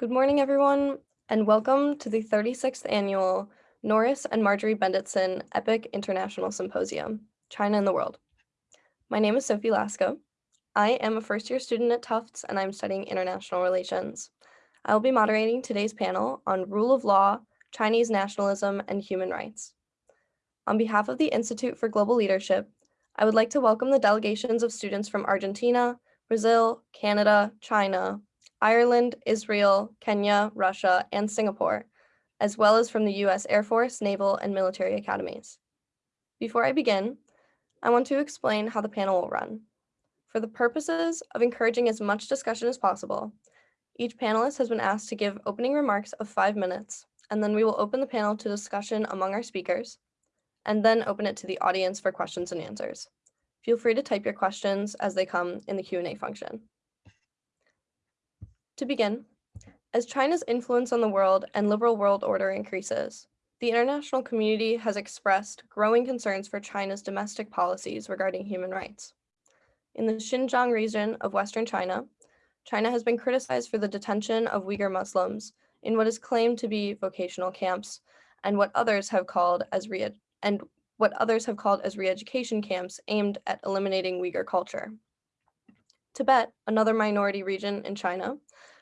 Good morning, everyone, and welcome to the 36th annual Norris and Marjorie Bendetson EPIIC International Symposium, China and the World. My name is Sophie Lasco. I am a first year student at Tufts and I'm studying international relations. I will be moderating today's panel on rule of law, Chinese nationalism, and human rights. On behalf of the Institute for Global Leadership, I would like to welcome the delegations of students from Argentina, Brazil, Canada, China, Ireland, Israel, Kenya, Russia, and Singapore, as well as from the US Air Force, Naval, and military academies. Before I begin, I want to explain how the panel will run. For the purposes of encouraging as much discussion as possible, each panelist has been asked to give opening remarks of five minutes, and then we will open the panel to discussion among our speakers, and then open it to the audience for questions and answers. Feel free to type your questions as they come in the Q&A function. To begin, as China's influence on the world and liberal world order increases, the international community has expressed growing concerns for China's domestic policies regarding human rights. In the Xinjiang region of Western China, China has been criticized for the detention of Uyghur Muslims in what is claimed to be vocational camps and what others have called as re and what others have called as re-education camps aimed at eliminating Uyghur culture. Tibet, another minority region in China,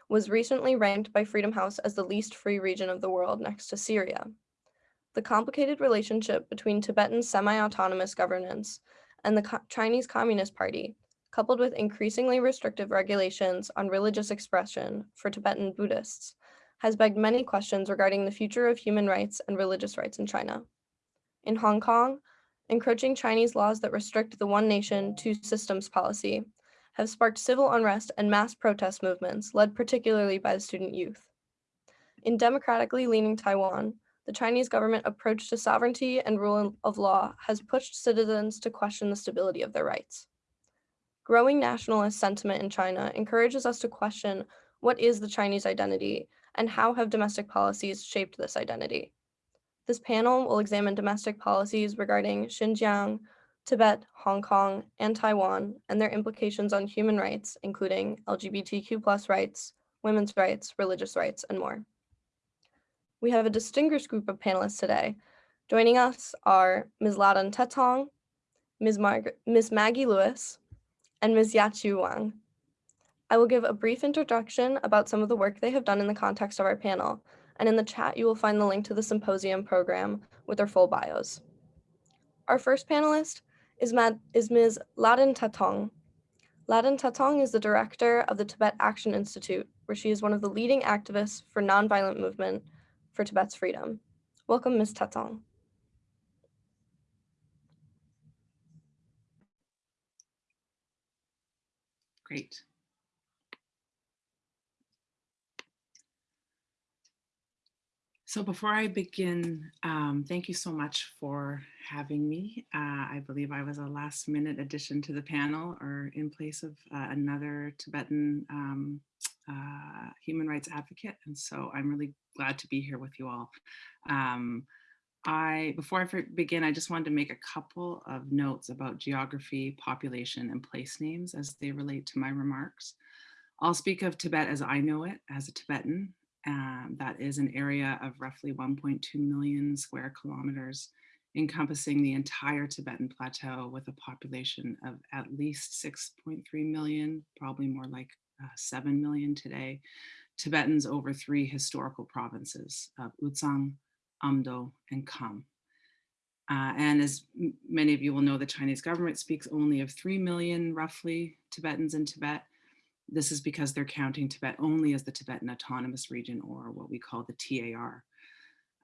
was recently ranked by Freedom House as the least free region of the world next to Syria. The complicated relationship between Tibetan semi-autonomous governance and the Co Chinese Communist Party, coupled with increasingly restrictive regulations on religious expression for Tibetan Buddhists, has begged many questions regarding the future of human rights and religious rights in China. In Hong Kong, encroaching Chinese laws that restrict the one nation, two systems policy have sparked civil unrest and mass protest movements led particularly by the student youth. In democratically leaning Taiwan, the Chinese government approach to sovereignty and rule of law has pushed citizens to question the stability of their rights. Growing nationalist sentiment in China encourages us to question what is the Chinese identity and how have domestic policies shaped this identity. This panel will examine domestic policies regarding Xinjiang, Tibet, Hong Kong, and Taiwan, and their implications on human rights, including LGBTQ rights, women's rights, religious rights, and more. We have a distinguished group of panelists today. Joining us are Ms. Lhadon Tethong, Ms. Mar Ms. Maggie Lewis, and Ms. Yaqiu Wang. I will give a brief introduction about some of the work they have done in the context of our panel, and in the chat you will find the link to the symposium program with their full bios. Our first panelist is, Mad is Ms. Lhadon Tethong. Lhadon Tethong is the director of the Tibet Action Institute, where she is one of the leading activists for nonviolent movement for Tibet's freedom. Welcome, Ms. Tethong. Great. So before I begin, um, thank you so much for having me. Uh, I believe I was a last minute addition to the panel or in place of uh, another Tibetan um, uh, human rights advocate. And so I'm really glad to be here with you all. Um, I, before I begin, I just wanted to make a couple of notes about geography, population, and place names as they relate to my remarks. I'll speak of Tibet as I know it, as a Tibetan. Um, that is an area of roughly 1.2 million square kilometers, encompassing the entire Tibetan plateau with a population of at least 6.3 million, probably more like uh, 7 million today, Tibetans over three historical provinces of U-Tsang, Amdo, and Kham. Uh, and as many of you will know, the Chinese government speaks only of 3 million, roughly, Tibetans in Tibet. This is because they're counting Tibet only as the Tibetan Autonomous Region, or what we call the TAR.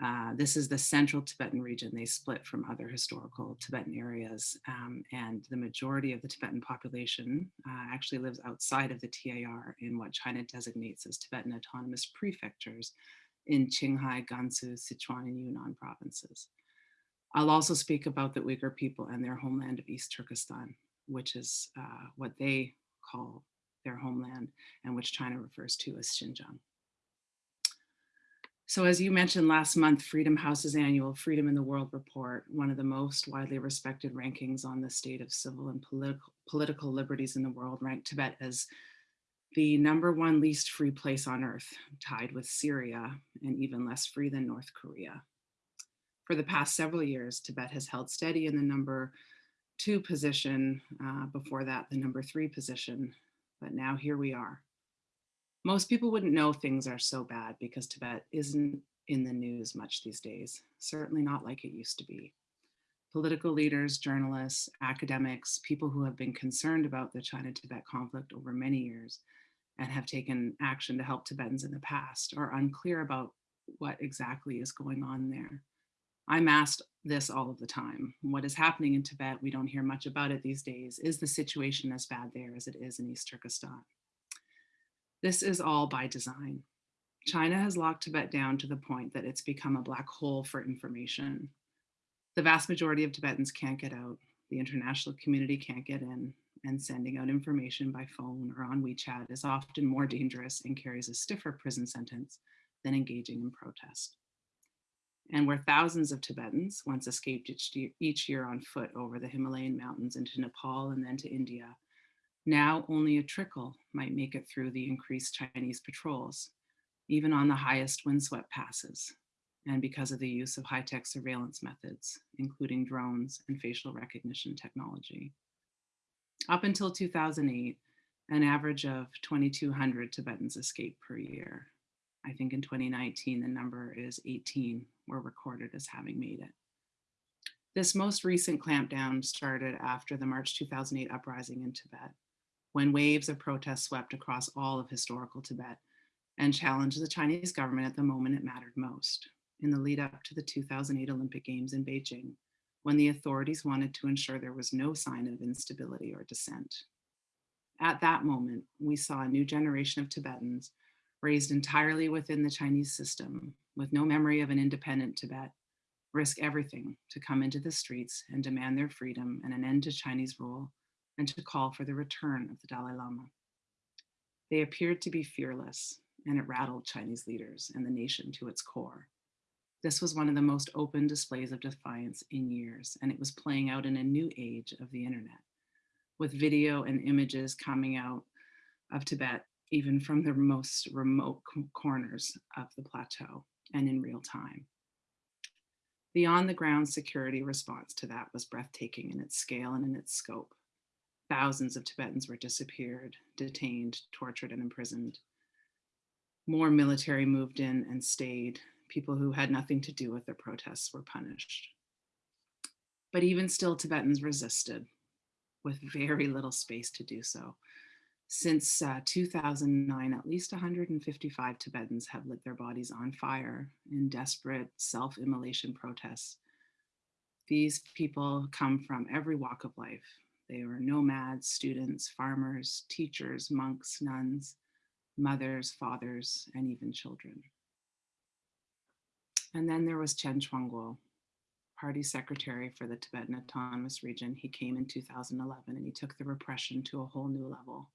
Uh, this is the central Tibetan region. They split from other historical Tibetan areas um, and the majority of the Tibetan population uh, actually lives outside of the TAR in what China designates as Tibetan autonomous prefectures in Qinghai, Gansu, Sichuan, and Yunnan provinces. I'll also speak about the Uyghur people and their homeland of East Turkestan, which is uh, what they call their homeland and which China refers to as Xinjiang. So as you mentioned last month, Freedom House's annual Freedom in the World report, one of the most widely respected rankings on the state of civil and political, political liberties in the world, ranked Tibet as the number one least free place on earth, tied with Syria and even less free than North Korea. For the past several years, Tibet has held steady in the number two position, uh, before that, the number three position, but now here we are. Most people wouldn't know things are so bad because Tibet isn't in the news much these days, certainly not like it used to be. Political leaders, journalists, academics, people who have been concerned about the China-Tibet conflict over many years and have taken action to help Tibetans in the past are unclear about what exactly is going on there. I'm asked this all of the time. What is happening in Tibet, we don't hear much about it these days. Is the situation as bad there as it is in East Turkestan? This is all by design. China has locked Tibet down to the point that it's become a black hole for information. The vast majority of Tibetans can't get out. The international community can't get in and sending out information by phone or on WeChat is often more dangerous and carries a stiffer prison sentence than engaging in protest and where thousands of Tibetans once escaped each year on foot over the Himalayan mountains into Nepal and then to India, now only a trickle might make it through the increased Chinese patrols, even on the highest windswept passes, and because of the use of high-tech surveillance methods, including drones and facial recognition technology. Up until 2008, an average of 2,200 Tibetans escaped per year. I think in 2019, the number is 18 were recorded as having made it. This most recent clampdown started after the March 2008 uprising in Tibet, when waves of protests swept across all of historical Tibet and challenged the Chinese government at the moment it mattered most, in the lead up to the 2008 Olympic Games in Beijing, when the authorities wanted to ensure there was no sign of instability or dissent. At that moment, we saw a new generation of Tibetans raised entirely within the Chinese system with no memory of an independent Tibet, risk everything to come into the streets and demand their freedom and an end to Chinese rule and to call for the return of the Dalai Lama. They appeared to be fearless and it rattled Chinese leaders and the nation to its core. This was one of the most open displays of defiance in years, and it was playing out in a new age of the internet, with video and images coming out of Tibet, even from the most remote corners of the plateau and in real time. The on the ground security response to that was breathtaking in its scale and in its scope. Thousands of Tibetans were disappeared, detained, tortured, and imprisoned. More military moved in and stayed. People who had nothing to do with the protests were punished. But even still, Tibetans resisted with very little space to do so. Since uh, 2009, at least 155 Tibetans have lit their bodies on fire in desperate self-immolation protests. These people come from every walk of life. They were nomads, students, farmers, teachers, monks, nuns, mothers, fathers, and even children. And then there was Chen Quanguo, party secretary for the Tibetan Autonomous Region. He came in 2011 and he took the repression to a whole new level.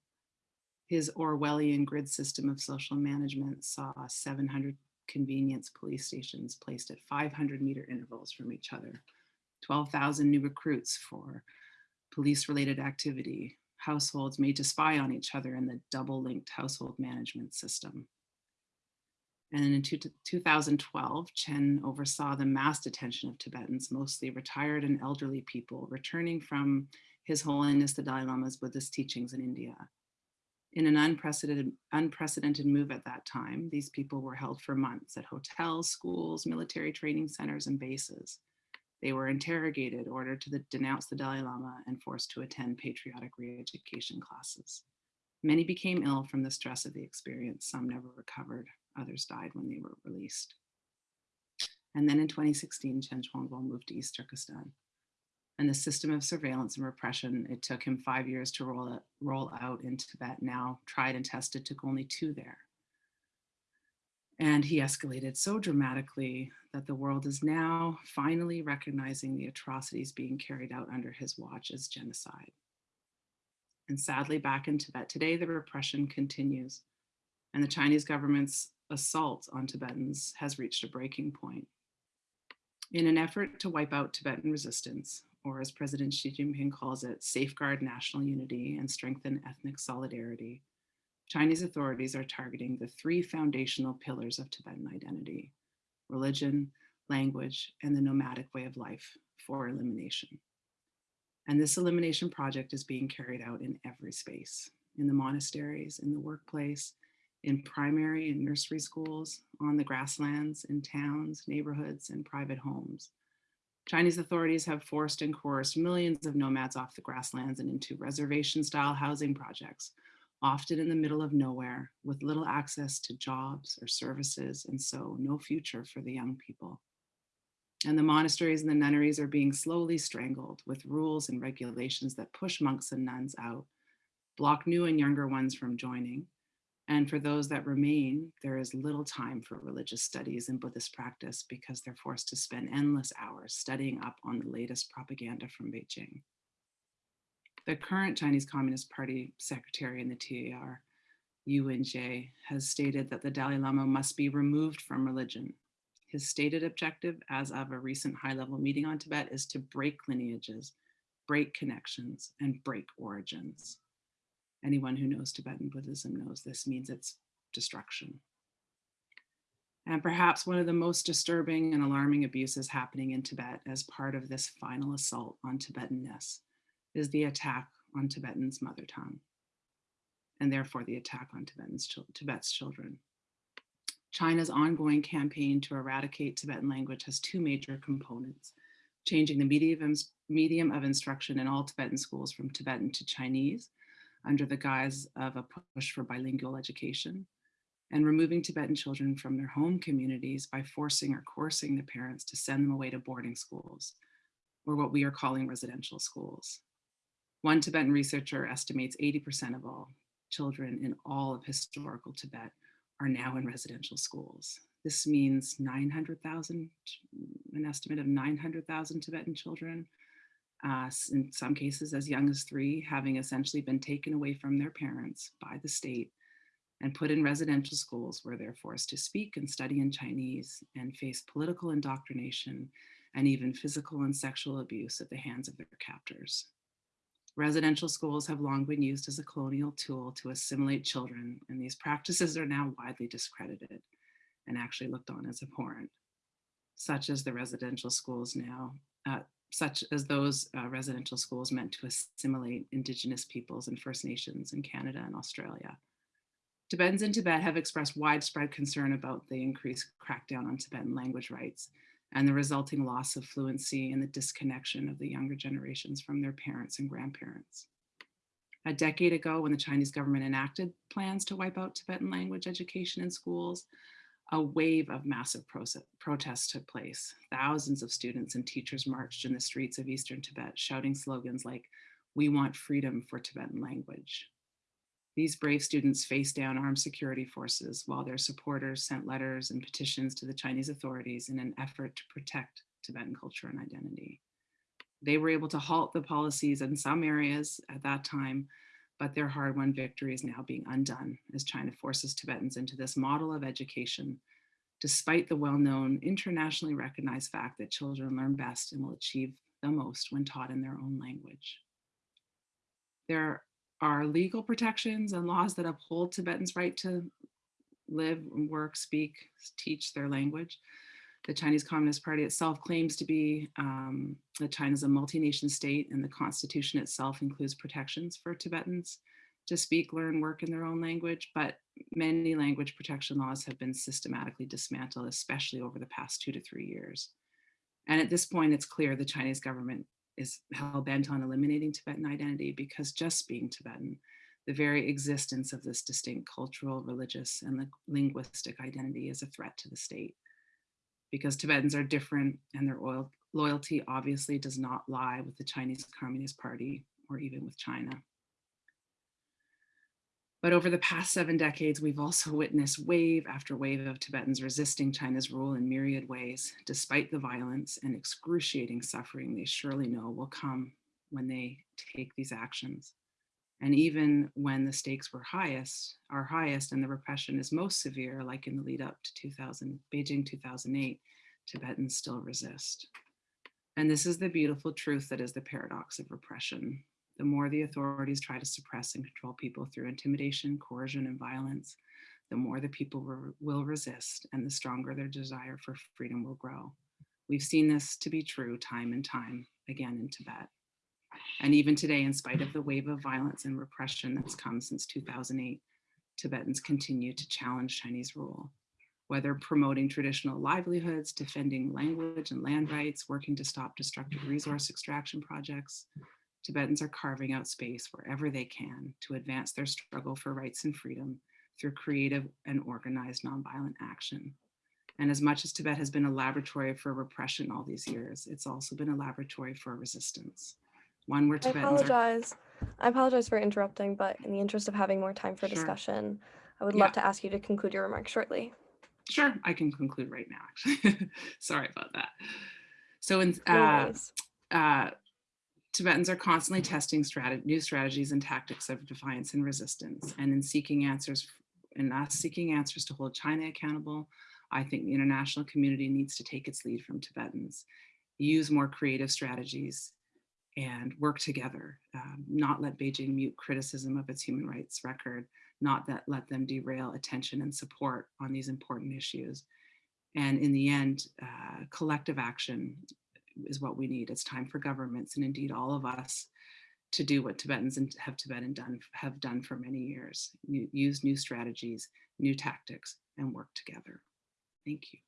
His Orwellian grid system of social management saw 700 convenience police stations placed at 500 meter intervals from each other, 12,000 new recruits for police-related activity, households made to spy on each other in the double-linked household management system. And in 2012, Chen oversaw the mass detention of Tibetans, mostly retired and elderly people, returning from His Holiness the Dalai Lama's Buddhist teachings in India. In an unprecedented, unprecedented move at that time, these people were held for months at hotels, schools, military training centers, and bases. They were interrogated, ordered to the, denounce the Dalai Lama, and forced to attend patriotic re-education classes. Many became ill from the stress of the experience. Some never recovered. Others died when they were released. And then in 2016, Chen Quanguo moved to East Turkestan and the system of surveillance and repression it took him five years to roll, it, roll out in Tibet now tried and tested took only two there. And he escalated so dramatically that the world is now finally recognizing the atrocities being carried out under his watch as genocide. And sadly, back in Tibet today, the repression continues and the Chinese government's assault on Tibetans has reached a breaking point. In an effort to wipe out Tibetan resistance, or as President Xi Jinping calls it, safeguard national unity and strengthen ethnic solidarity. Chinese authorities are targeting the three foundational pillars of Tibetan identity, religion, language, and the nomadic way of life for elimination. And this elimination project is being carried out in every space, in the monasteries, in the workplace, in primary and nursery schools, on the grasslands, in towns, neighborhoods, and private homes. Chinese authorities have forced and coerced millions of nomads off the grasslands and into reservation-style housing projects, often in the middle of nowhere, with little access to jobs or services, and so no future for the young people. And the monasteries and the nunneries are being slowly strangled with rules and regulations that push monks and nuns out, block new and younger ones from joining, and for those that remain, there is little time for religious studies and Buddhist practice because they're forced to spend endless hours studying up on the latest propaganda from Beijing. The current Chinese Communist Party secretary in the TAR, Wu Yingjie, has stated that the Dalai Lama must be removed from religion. His stated objective as of a recent high-level meeting on Tibet is to break lineages, break connections, and break origins. Anyone who knows Tibetan Buddhism knows this means its destruction. And perhaps one of the most disturbing and alarming abuses happening in Tibet as part of this final assault on Tibetanness is the attack on Tibetan's mother tongue, and therefore the attack on Tibetan's, Tibet's children. China's ongoing campaign to eradicate Tibetan language has two major components, changing the medium, medium of instruction in all Tibetan schools from Tibetan to Chinese, under the guise of a push for bilingual education and removing Tibetan children from their home communities by forcing or coercing the parents to send them away to boarding schools, or what we are calling residential schools. One Tibetan researcher estimates 80% of all children in all of historical Tibet are now in residential schools. This means 900,000, an estimate of 900,000 Tibetan children uh, in some cases as young as three, having essentially been taken away from their parents by the state and put in residential schools where they're forced to speak and study in Chinese and face political indoctrination and even physical and sexual abuse at the hands of their captors. Residential schools have long been used as a colonial tool to assimilate children, and these practices are now widely discredited and actually looked on as abhorrent, such as the residential schools now, uh, such as those uh, residential schools meant to assimilate Indigenous peoples and First Nations in Canada and Australia. Tibetans in Tibet have expressed widespread concern about the increased crackdown on Tibetan language rights and the resulting loss of fluency and the disconnection of the younger generations from their parents and grandparents. A decade ago, when the Chinese government enacted plans to wipe out Tibetan language education in schools, a wave of massive protests took place. Thousands of students and teachers marched in the streets of Eastern Tibet, shouting slogans like, we want freedom for Tibetan language. These brave students faced down armed security forces while their supporters sent letters and petitions to the Chinese authorities in an effort to protect Tibetan culture and identity. They were able to halt the policies in some areas at that time, but their hard-won victory is now being undone as China forces Tibetans into this model of education, despite the well-known internationally recognized fact that children learn best and will achieve the most when taught in their own language. There are legal protections and laws that uphold Tibetans' right to live, work, speak, teach their language the Chinese Communist Party itself claims to be um, that China is a multi-nation state and the constitution itself includes protections for Tibetans to speak, learn, work in their own language, but many language protection laws have been systematically dismantled, especially over the past two to three years. And at this point, it's clear the Chinese government is hell bent on eliminating Tibetan identity because just being Tibetan, the very existence of this distinct cultural, religious, and linguistic identity is a threat to the state because Tibetans are different and their loyalty obviously does not lie with the Chinese Communist Party or even with China. But over the past seven decades, we've also witnessed wave after wave of Tibetans resisting China's rule in myriad ways, despite the violence and excruciating suffering they surely know will come when they take these actions. And even when the stakes were highest, are highest and the repression is most severe, like in the lead up to 2000, Beijing 2008, Tibetans still resist. And this is the beautiful truth that is the paradox of repression. The more the authorities try to suppress and control people through intimidation, coercion, and violence, the more the people will resist and the stronger their desire for freedom will grow. We've seen this to be true time and time again in Tibet. And even today, in spite of the wave of violence and repression that's come since 2008, Tibetans continue to challenge Chinese rule. Whether promoting traditional livelihoods, defending language and land rights, working to stop destructive resource extraction projects, Tibetans are carving out space wherever they can to advance their struggle for rights and freedom through creative and organized nonviolent action. And as much as Tibet has been a laboratory for repression all these years, it's also been a laboratory for resistance. One where Tibetans I apologize. Are... I apologize for interrupting, but in the interest of having more time for sure. discussion, I would love to ask you to conclude your remarks shortly. Sure, I can conclude right now, actually. Sorry about that. So in, uh, uh, Tibetans are constantly testing strat new strategies and tactics of defiance and resistance. And in seeking answers, in us seeking answers to hold China accountable, I think the international community needs to take its lead from Tibetans, use more creative strategies, and work together, um, not let Beijing mute criticism of its human rights record, not that let them derail attention and support on these important issues. And in the end, uh, collective action is what we need. It's time for governments and indeed all of us to do what Tibetans and have Tibetan done have done for many years, use new strategies, new tactics, and work together. Thank you.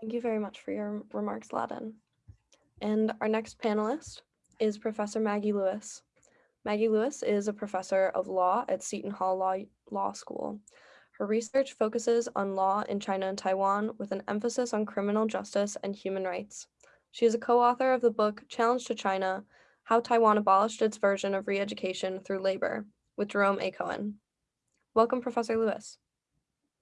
Thank you very much for your remarks, Lhadon. And our next panelist is Professor Maggie Lewis. Maggie Lewis is a professor of law at Seton Hall Law, law School. Her research focuses on law in China and Taiwan with an emphasis on criminal justice and human rights. She is a co-author of the book Challenge to China, How Taiwan Abolished Its Version of Re-Education Through Labor with Jerome A. Cohen. Welcome, Professor Lewis.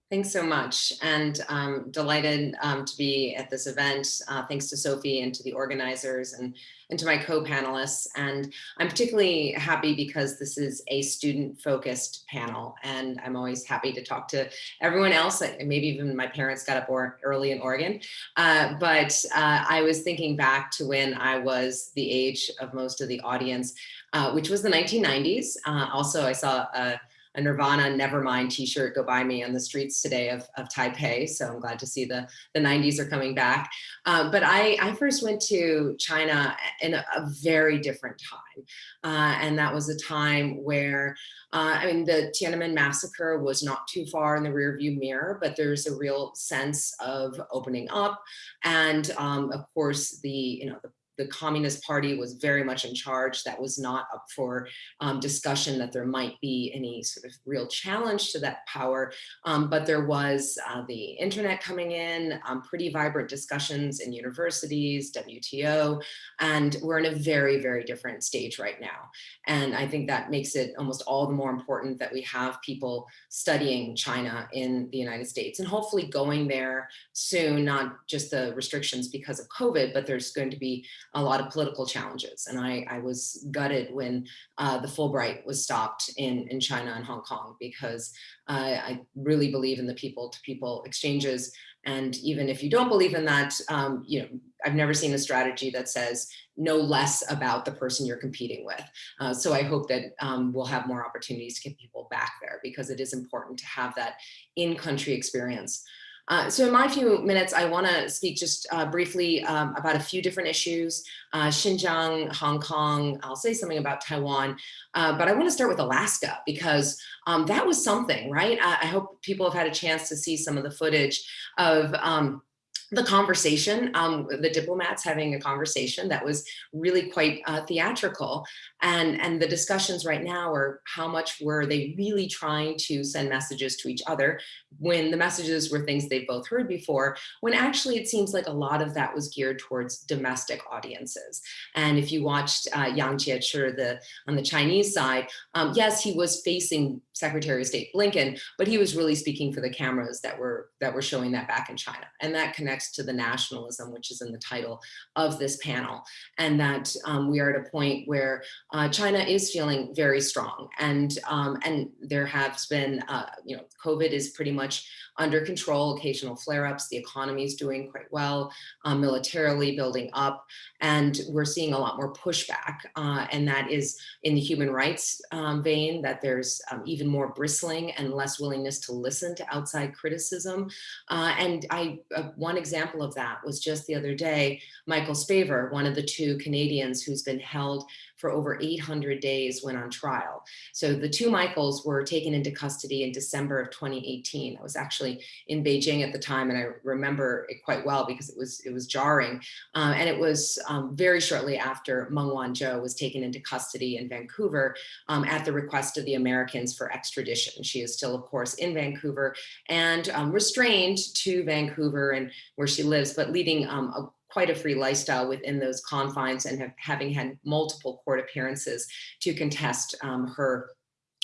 Thanks so much and um, delighted um, to be at this event. Uh, thanks to Sophie and to the organizers and, and to my co-panelists. And I'm particularly happy because this is a student focused panel and I'm always happy to talk to everyone else. Maybe even my parents got up early in Oregon. Uh, but uh, I was thinking back to when I was the age of most of the audience, uh, which was the 1990s. Uh, also, I saw a a Nirvana Nevermind t-shirt go by me on the streets today of, of Taipei. So I'm glad to see the, the 90s are coming back. Uh, but I, I first went to China in a, a very different time. Uh, and that was a time where, uh, I mean, the Tiananmen massacre was not too far in the rearview mirror, but there's a real sense of opening up. And um, of course, the, you know, the the Communist Party was very much in charge. That was not up for um, discussion that there might be any sort of real challenge to that power. Um, but there was uh, the internet coming in, um, pretty vibrant discussions in universities, WTO, and we're in a very, very different stage right now. And I think that makes it almost all the more important that we have people studying China in the United States and hopefully going there soon, not just the restrictions because of COVID, but there's going to be a lot of political challenges. And I, I was gutted when uh, the Fulbright was stopped in, in China and Hong Kong because uh, I really believe in the people to people exchanges. And even if you don't believe in that, um, you know, I've never seen a strategy that says know less about the person you're competing with. Uh, so I hope that um, we'll have more opportunities to get people back there because it is important to have that in-country experience. Uh, so in my few minutes, I want to speak just uh, briefly um, about a few different issues, uh, Xinjiang, Hong Kong, I'll say something about Taiwan, uh, but I want to start with Alaska because um, that was something, right? I, I, hope people have had a chance to see some of the footage of um, the conversation, um, the diplomats having a conversation that was really quite uh, theatrical. And, and the discussions right now are how much were they really trying to send messages to each other when the messages were things they've both heard before, when actually it seems like a lot of that was geared towards domestic audiences. And if you watched uh, Yang Jiechi the, on the Chinese side, um, yes, he was facing Secretary of State Blinken, but he was really speaking for the cameras that were that were showing that back in China. And that connects to the nationalism, which is in the title of this panel. And that um, we are at a point where uh, China is feeling very strong. And, um, and there has been, uh, you know, COVID is pretty much under control, occasional flare-ups. The economy is doing quite well, um, militarily building up, and we're seeing a lot more pushback. Uh, and that is in the human rights um, vein, that there's um, even more bristling and less willingness to listen to outside criticism. Uh, and I, uh, one example of that was just the other day, Michael Spavor, one of the two Canadians who's been held for over 800 days when on trial. So the two Michaels were taken into custody in December of 2018. I was actually in Beijing at the time and I remember it quite well because it was it was jarring. Uh, and it was um, very shortly after Meng Wanzhou was taken into custody in Vancouver um, at the request of the Americans for extradition. She is still, of course, in Vancouver and um, restrained to Vancouver and where she lives, but leading um, a quite a free lifestyle within those confines and have, having had multiple court appearances to contest um, her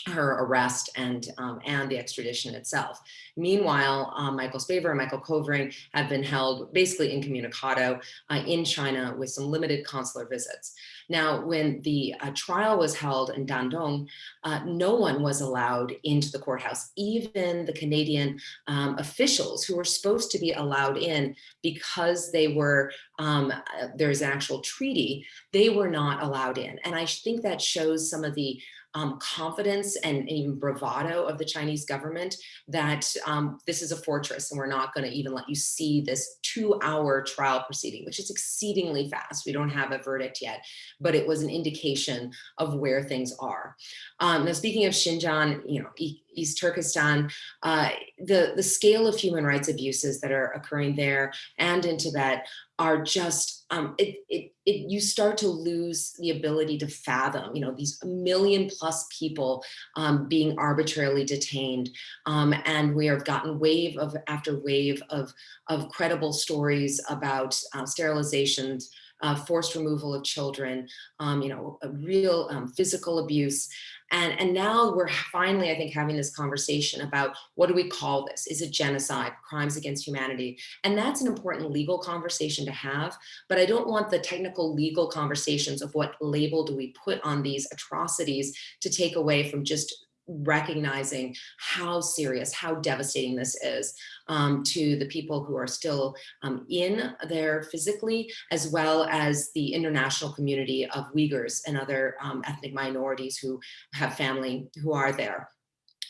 her arrest and um, and the extradition itself. Meanwhile, um, Michael Spavor and Michael Kovrig have been held basically incommunicado uh, in China with some limited consular visits. Now, when the uh, trial was held in Dandong, uh, no one was allowed into the courthouse, even the Canadian um, officials who were supposed to be allowed in because they were, um, uh, there's an actual treaty, they were not allowed in. And I think that shows some of the um, confidence and even bravado of the Chinese government that um, this is a fortress and we're not going to even let you see this two hour trial proceeding, which is exceedingly fast. We don't have a verdict yet, but it was an indication of where things are. Um, now, speaking of Xinjiang, you know, East Turkestan, uh, the, the scale of human rights abuses that are occurring there and in Tibet are just, um, it, it, it, you start to lose the ability to fathom, you know, these million plus people um, being arbitrarily detained. Um, and we have gotten wave of after wave of, of credible stories about uh, sterilizations, uh, forced removal of children, um, you know, real um, physical abuse. And, and now we're finally, I think, having this conversation about what do we call this? Is it genocide, crimes against humanity? And that's an important legal conversation to have, but I don't want the technical legal conversations of what label do we put on these atrocities to take away from just recognizing how serious, how devastating this is um, to the people who are still um, in there physically, as well as the international community of Uyghurs and other um, ethnic minorities who have family who are there.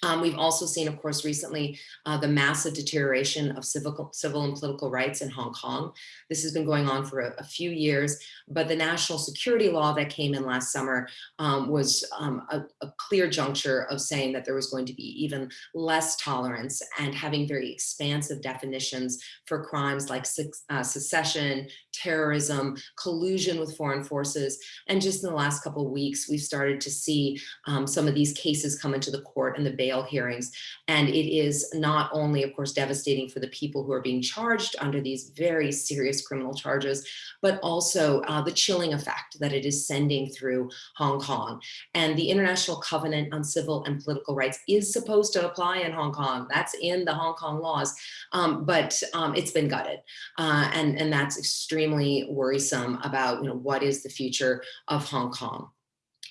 Um, we've also seen, of course, recently uh, the massive deterioration of civil, civil and political rights in Hong Kong. This has been going on for a, a few years, but the national security law that came in last summer um, was um, a, a, clear juncture of saying that there was going to be even less tolerance and having very expansive definitions for crimes like uh, secession, terrorism, collusion with foreign forces. And just in the last couple of weeks, we've started to see um, some of these cases come into the court and the bail bail hearings. And it is not only, of course, devastating for the people who are being charged under these very serious criminal charges, but also uh, the chilling effect that it is sending through Hong Kong. And the International Covenant on Civil and Political Rights is supposed to apply in Hong Kong. That's in the Hong Kong laws, um, but um, it's been gutted. Uh, and, and that's extremely worrisome about you know, what is the future of Hong Kong.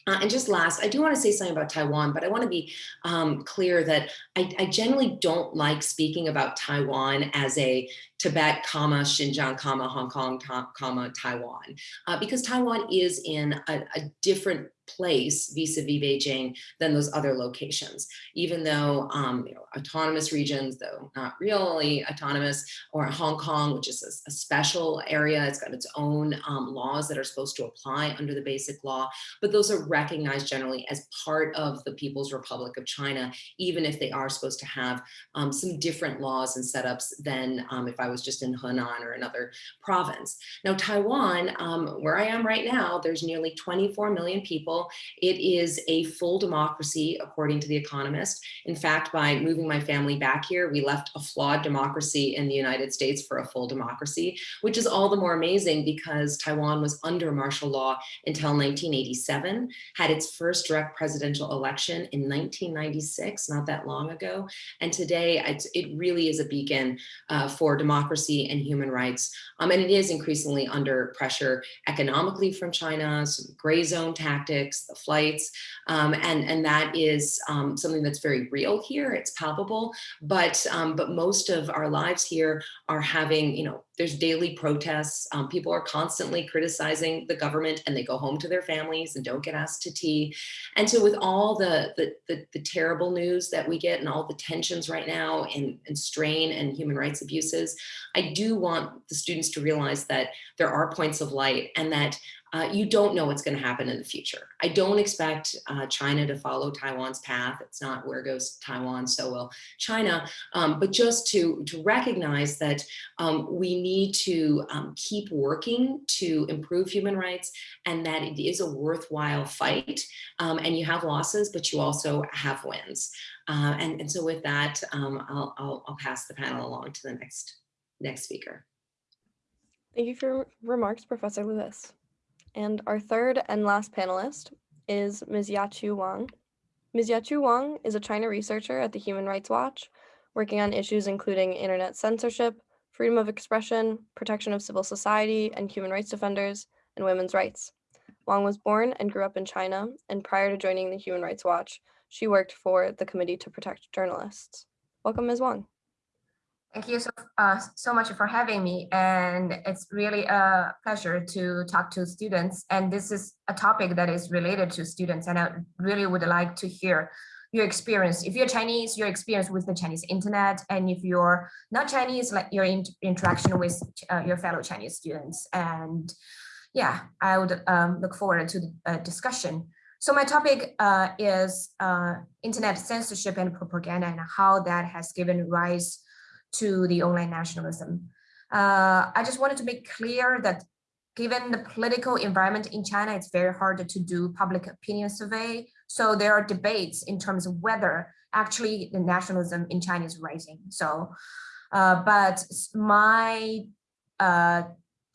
Uh, and just last, I do want to say something about Taiwan, but I want to be um, clear that I, I, generally don't like speaking about Taiwan as a Tibet, comma, Xinjiang, comma, Hong Kong, comma, Taiwan, uh, because Taiwan is in a, a different place vis-a-vis -vis Beijing than those other locations, even though um, you know, autonomous regions, though not really autonomous, or Hong Kong, which is a, a special area, it's got its own um, laws that are supposed to apply under the basic law, but those are recognized generally as part of the People's Republic of China, even if they are supposed to have um, some different laws and setups than um, if I was just in Hunan or another province. Now, Taiwan, um, where I am right now, there's nearly 24 million people. It is a full democracy, according to The Economist. In fact, by moving my family back here, we left a flawed democracy in the United States for a full democracy, which is all the more amazing because Taiwan was under martial law until 1987, had its first direct presidential election in 1996, not that long ago. And today, it really is a beacon uh, for democracy and human rights. Um, and it is increasingly under pressure economically from China, some gray zone tactics, the flights, um, and, and that is um, something that's very real here. It's palpable, but, um, but most of our lives here are having, you know, there's daily protests. Um, people are constantly criticizing the government and they go home to their families and don't get asked to tea. And so with all the, the, the, the terrible news that we get and all the tensions right now and, and strain and human rights abuses, I do want the students to realize that there are points of light and that uh, you don't know what's going to happen in the future. I don't expect uh, China to follow Taiwan's path. It's not where goes Taiwan, so will China. Um, but just to, to recognize that um, we need to um, keep working to improve human rights and that it is a worthwhile fight. Um, and you have losses, but you also have wins. Uh, and, and so with that, um, I'll, I'll, I'll pass the panel along to the next, next speaker. Thank you for your remarks, Professor Lewis. And our third and last panelist is Ms. Yaqiu Wang. Ms. Yaqiu Wang is a China researcher at the Human Rights Watch, working on issues including internet censorship, freedom of expression, protection of civil society and human rights defenders, and women's rights. Wang was born and grew up in China, and prior to joining the Human Rights Watch, she worked for the Committee to Protect Journalists. Welcome, Ms. Wang. Thank you so, uh, so much for having me. And it's really a pleasure to talk to students. And this is a topic that is related to students. And I really would like to hear your experience. If you're Chinese, your experience with the Chinese internet. And if you're not Chinese, like your in interaction with uh, your fellow Chinese students. And yeah, I would um, look forward to the uh, discussion. So my topic uh, is uh, internet censorship and propaganda and how that has given rise to the online nationalism. Uh, I just wanted to make clear that given the political environment in China, it's very hard to do public opinion survey. So there are debates in terms of whether actually the nationalism in China is rising. So, uh, but my uh,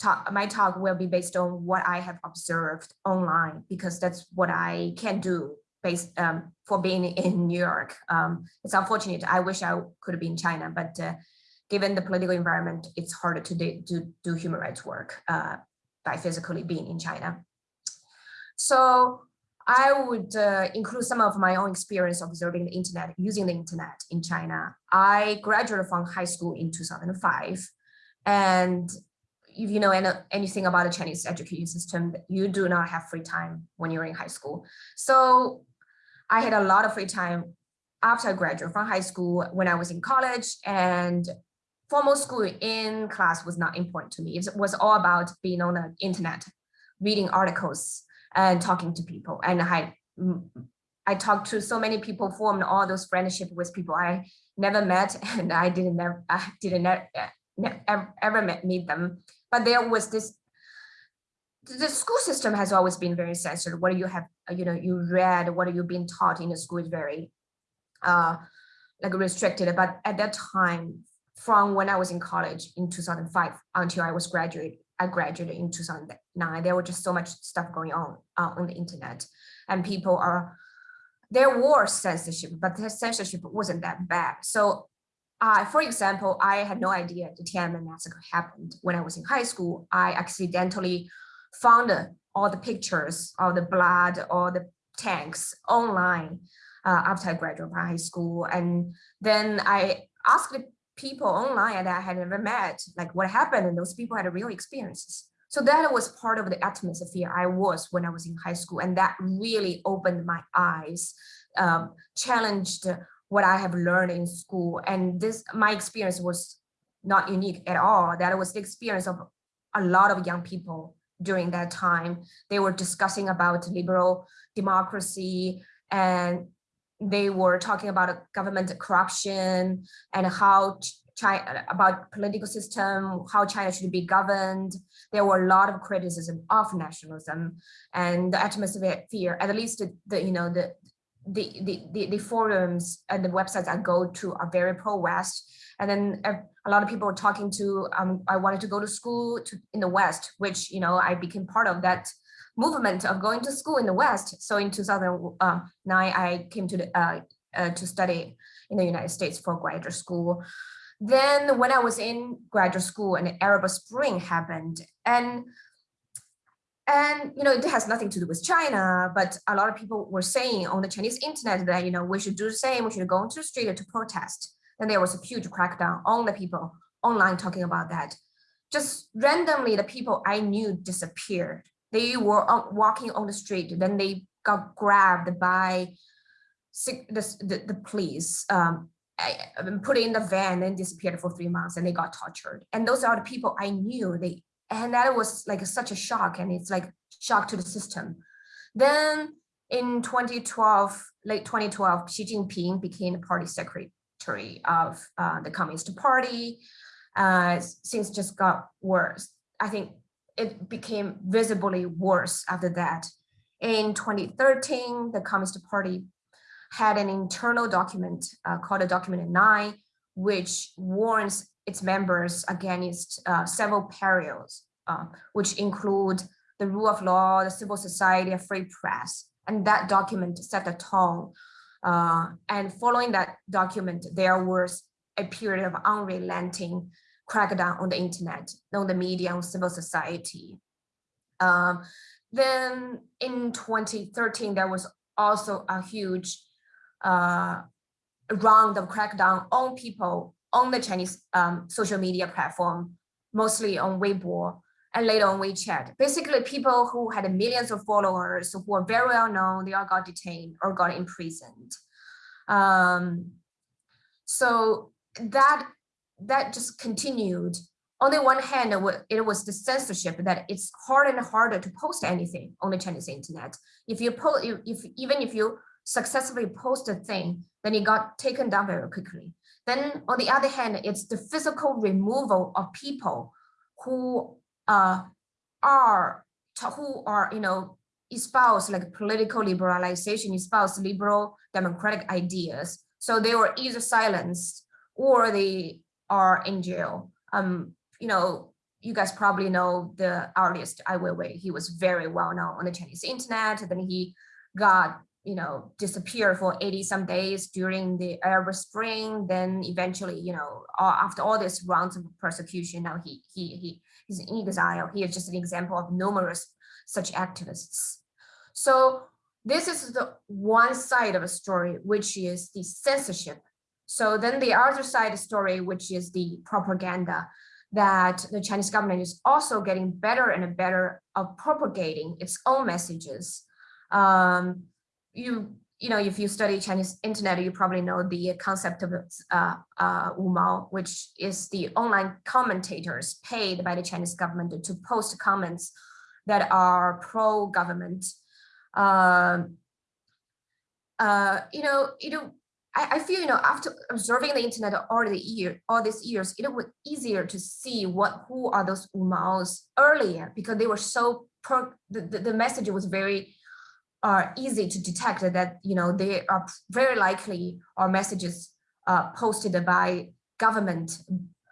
talk, my talk will be based on what I have observed online because that's what I can do based um, for being in New York. Um, it's unfortunate. I wish I could have been in China, but uh, given the political environment, it's harder to do, do human rights work uh, by physically being in China. So I would uh, include some of my own experience observing the internet, using the internet in China. I graduated from high school in 2005. And if you know anything about the Chinese education system, you do not have free time when you're in high school. So I had a lot of free time after I graduated from high school when I was in college and formal school in class was not important to me. It was all about being on the internet, reading articles and talking to people. And I, I talked to so many people, formed all those friendship with people I never met, and I didn't never, I didn't never, eh, ever, ever meet them. But there was this the school system has always been very censored. What you have, you know, you read, what you been taught in the school is very uh, like restricted. But at that time, from when I was in college in 2005 until I was graduate, I graduated in 2009, there was just so much stuff going on uh, on the internet and people are, there was censorship, but the censorship wasn't that bad. So uh, for example, I had no idea the Tiananmen massacre happened when I was in high school. I accidentally found all the pictures of the blood or the tanks online uh, after I graduated from high school. And then I asked the people online that I had never met, like what happened, and those people had real experiences. So that was part of the atmosphere I was when I was in high school, and that really opened my eyes, um, challenged what I have learned in school. And this, my experience was not unique at all. That was the experience of a lot of young people during that time. They were discussing about liberal democracy and they were talking about government corruption and how China, about political system, how China should be governed. There were a lot of criticism of nationalism and the atmosphere, fear at least the, you know, the, the, the, the, the forums and the websites I go to are very pro-West. And then uh, a lot of people were talking to, um, I wanted to go to school to, in the West, which, you know, I became part of that movement of going to school in the West. So in 2009, I came to the, uh, uh, to study in the United States for graduate school. Then when I was in graduate school and Arab Spring happened and and you know it has nothing to do with China, but a lot of people were saying on the Chinese internet that you know we should do the same, we should go into the street to protest. And there was a huge crackdown on the people online talking about that. Just randomly, the people I knew disappeared. They were walking on the street, then they got grabbed by the, the, the police, um, put in the van and disappeared for three months and they got tortured. And those are the people I knew. They and that was like such a shock and it's like shock to the system. Then in 2012, late 2012, Xi Jinping became the party secretary of uh, the Communist Party. Uh, things just got worse. I think it became visibly worse after that. In 2013, the Communist Party had an internal document uh, called a document 9, which warns its members against uh, several perils, uh, which include the rule of law, the civil society, a free press. And that document set the tone. Uh, and following that document, there was a period of unrelenting crackdown on the internet, on the media, on civil society. Um, then in 2013, there was also a huge uh, round of crackdown on people on the Chinese um, social media platform, mostly on Weibo and later on WeChat. Basically, people who had millions of followers who were very well known, they all got detained or got imprisoned. Um, so that that just continued. On the one hand, it was the censorship that it's harder and harder to post anything on the Chinese internet. If you post, if even if you successfully post a thing, then it got taken down very quickly. Then on the other hand, it's the physical removal of people who uh, are who are you know espouse like political liberalization, espouse liberal democratic ideas. So they were either silenced or they are in jail. Um, you know, you guys probably know the artist Ai Weiwei. He was very well known on the Chinese internet. Then he got you know, disappeared for 80 some days during the Arab Spring. Then eventually, you know, after all these rounds of persecution, now he he he he's in exile. He is just an example of numerous such activists. So this is the one side of a story, which is the censorship. So then the other side of the story, which is the propaganda that the Chinese government is also getting better and better of propagating its own messages. Um, you you know, if you study Chinese internet, you probably know the concept of uh, uh, which is the online commentators paid by the Chinese government to post comments that are pro-government. Um, uh, you know, you know, I, I, feel you know after observing the internet all the year, all these years, it was easier to see what who are those Wumaos earlier because they were so pro, the, the, the message was very are easy to detect that you know they are very likely are messages uh, posted by government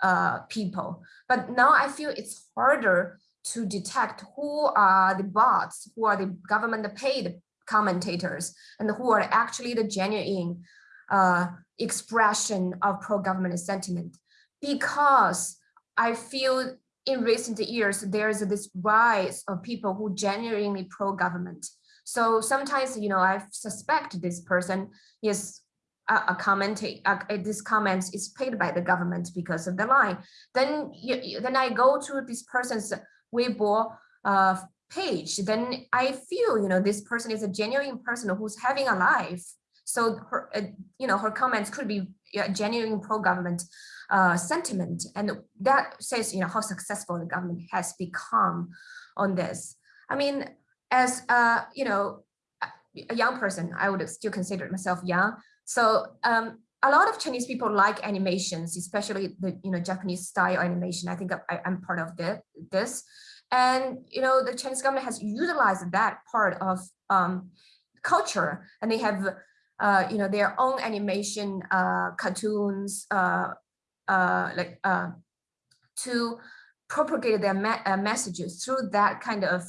uh, people. But now I feel it's harder to detect who are the bots, who are the government paid commentators, and who are actually the genuine uh, expression of pro-government sentiment. Because I feel in recent years, there's this rise of people who genuinely pro-government so sometimes, you know, I suspect this person is a, a comment, a, this comment is paid by the government because of the line. Then, you, then I go to this person's Weibo uh, page, then I feel, you know, this person is a genuine person who's having a life. So her, uh, you know, her comments could be genuine pro-government uh, sentiment, and that says, you know, how successful the government has become on this. I mean, as a, you know, a young person, I would still consider myself young. So um, a lot of Chinese people like animations, especially the you know Japanese style animation. I think I, am part of the, this, and you know the Chinese government has utilized that part of um, culture, and they have uh, you know their own animation uh, cartoons, uh, uh like uh, to propagate their me uh, messages through that kind of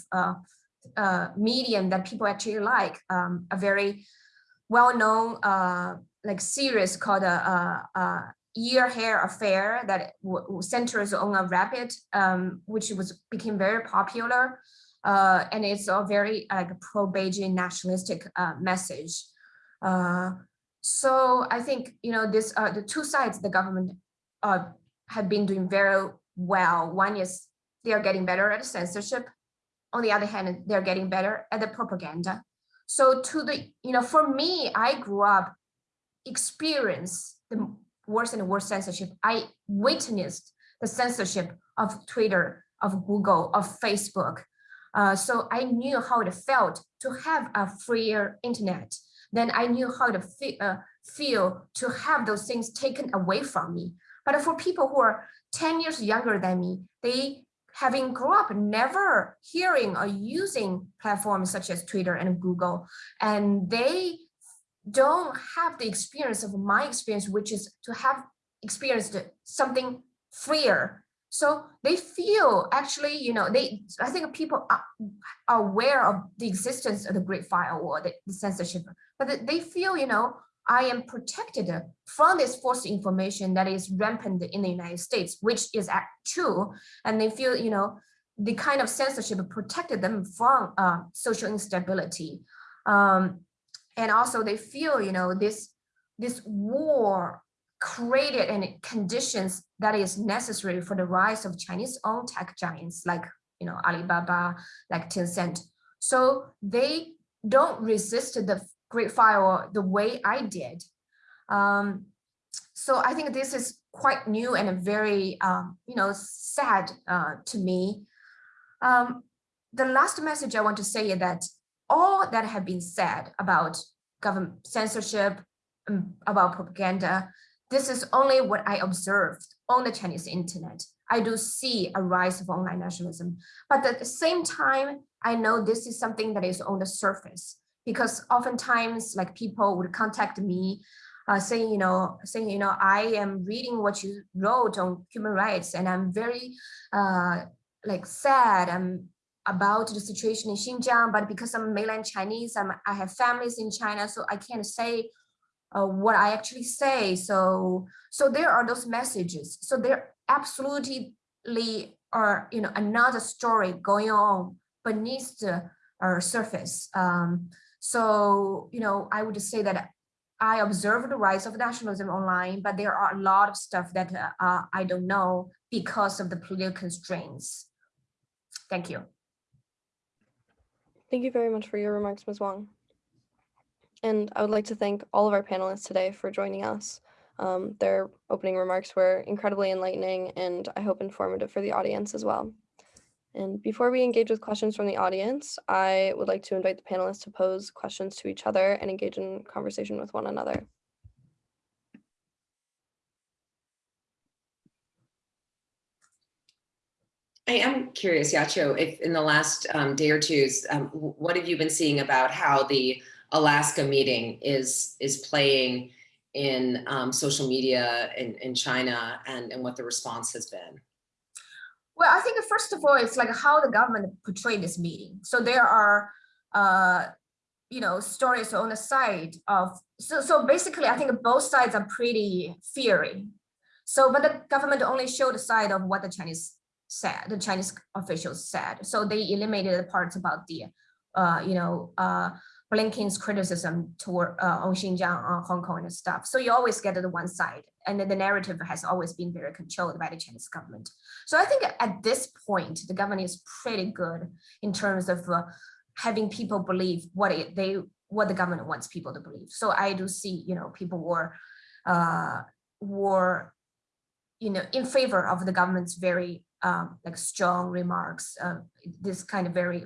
uh, medium that people actually like. Um, a very well-known uh, like series called a, a, a Year Hare Affair that centers on a rabbit, um, which was became very popular. uh, and it's a very like pro-Beijing nationalistic uh, message. Uh, so I think you know this uh, the two sides the government uh, have been doing very well. One is they are getting better at censorship. On the other hand, they're getting better at the propaganda. So to the you know for me, I grew up experience the worse and worse censorship. I witnessed the censorship of Twitter, of Google, of Facebook. Uh, so I knew how it felt to have a freer internet. Then I knew how to fe uh, feel to have those things taken away from me. But for people who are 10 years younger than me, they having grew up never hearing or using platforms such as Twitter and Google, and they don't have the experience of my experience, which is to have experienced something freer. So they feel actually, you know, they, I think people are aware of the existence of the Great Firewall, the, the censorship, but they feel, you know, I am protected from this false information that is rampant in the United States, which is true. And they feel, you know, the kind of censorship protected them from uh, social instability. Um, and also they feel, you know, this, this war created and conditions that is necessary for the rise of Chinese own tech giants like, you know, Alibaba, like Tencent. So they don't resist the Great Firewall the way I did. Um, so I think this is quite new and very, um, you know, sad uh, to me. Um, the last message I want to say is that all that have been said about government censorship, um, about propaganda, this is only what I observed on the Chinese internet. I do see a rise of online nationalism, but at the same time, I know this is something that is on the surface because oftentimes like people would contact me uh, saying, you know, saying, you know, I am reading what you wrote on human rights and I'm very uh, like sad. I'm about the situation in Xinjiang, but because I'm mainland Chinese, I'm, I have families in China, so I can't say uh, what I actually say. So, so there are those messages. So there absolutely are, you know, another story going on beneath the surface. Um, so, you know, I would just say that I observe the rise of nationalism online, but there are a lot of stuff that uh, I don't know because of the political constraints. Thank you. Thank you very much for your remarks, Ms. Wang. And I would like to thank all of our panelists today for joining us. Um, their opening remarks were incredibly enlightening and I hope informative for the audience as well. And before we engage with questions from the audience, I would like to invite the panelists to pose questions to each other and engage in conversation with one another. I am curious, Yaqiu, if in the last um, day or two, um, what have you been seeing about how the Alaska meeting is is playing in um, social media in, in China and, and what the response has been? Well, I think first of all, it's like how the government portrayed this meeting. So there are, uh, you know, stories on the side of, so, so basically, I think both sides are pretty fiery. So, but the government only showed the side of what the Chinese said, the Chinese officials said. So they eliminated the parts about the, uh, you know, uh, Blinken's criticism toward uh, on Xinjiang, on Hong Kong and stuff. So you always get the one side, and then the narrative has always been very controlled by the Chinese government. So I think at this point, the government is pretty good in terms of uh, having people believe what it, they what the government wants people to believe. So I do see, you know, people were uh, were you know in favor of the government's very um, like strong remarks, uh, this kind of very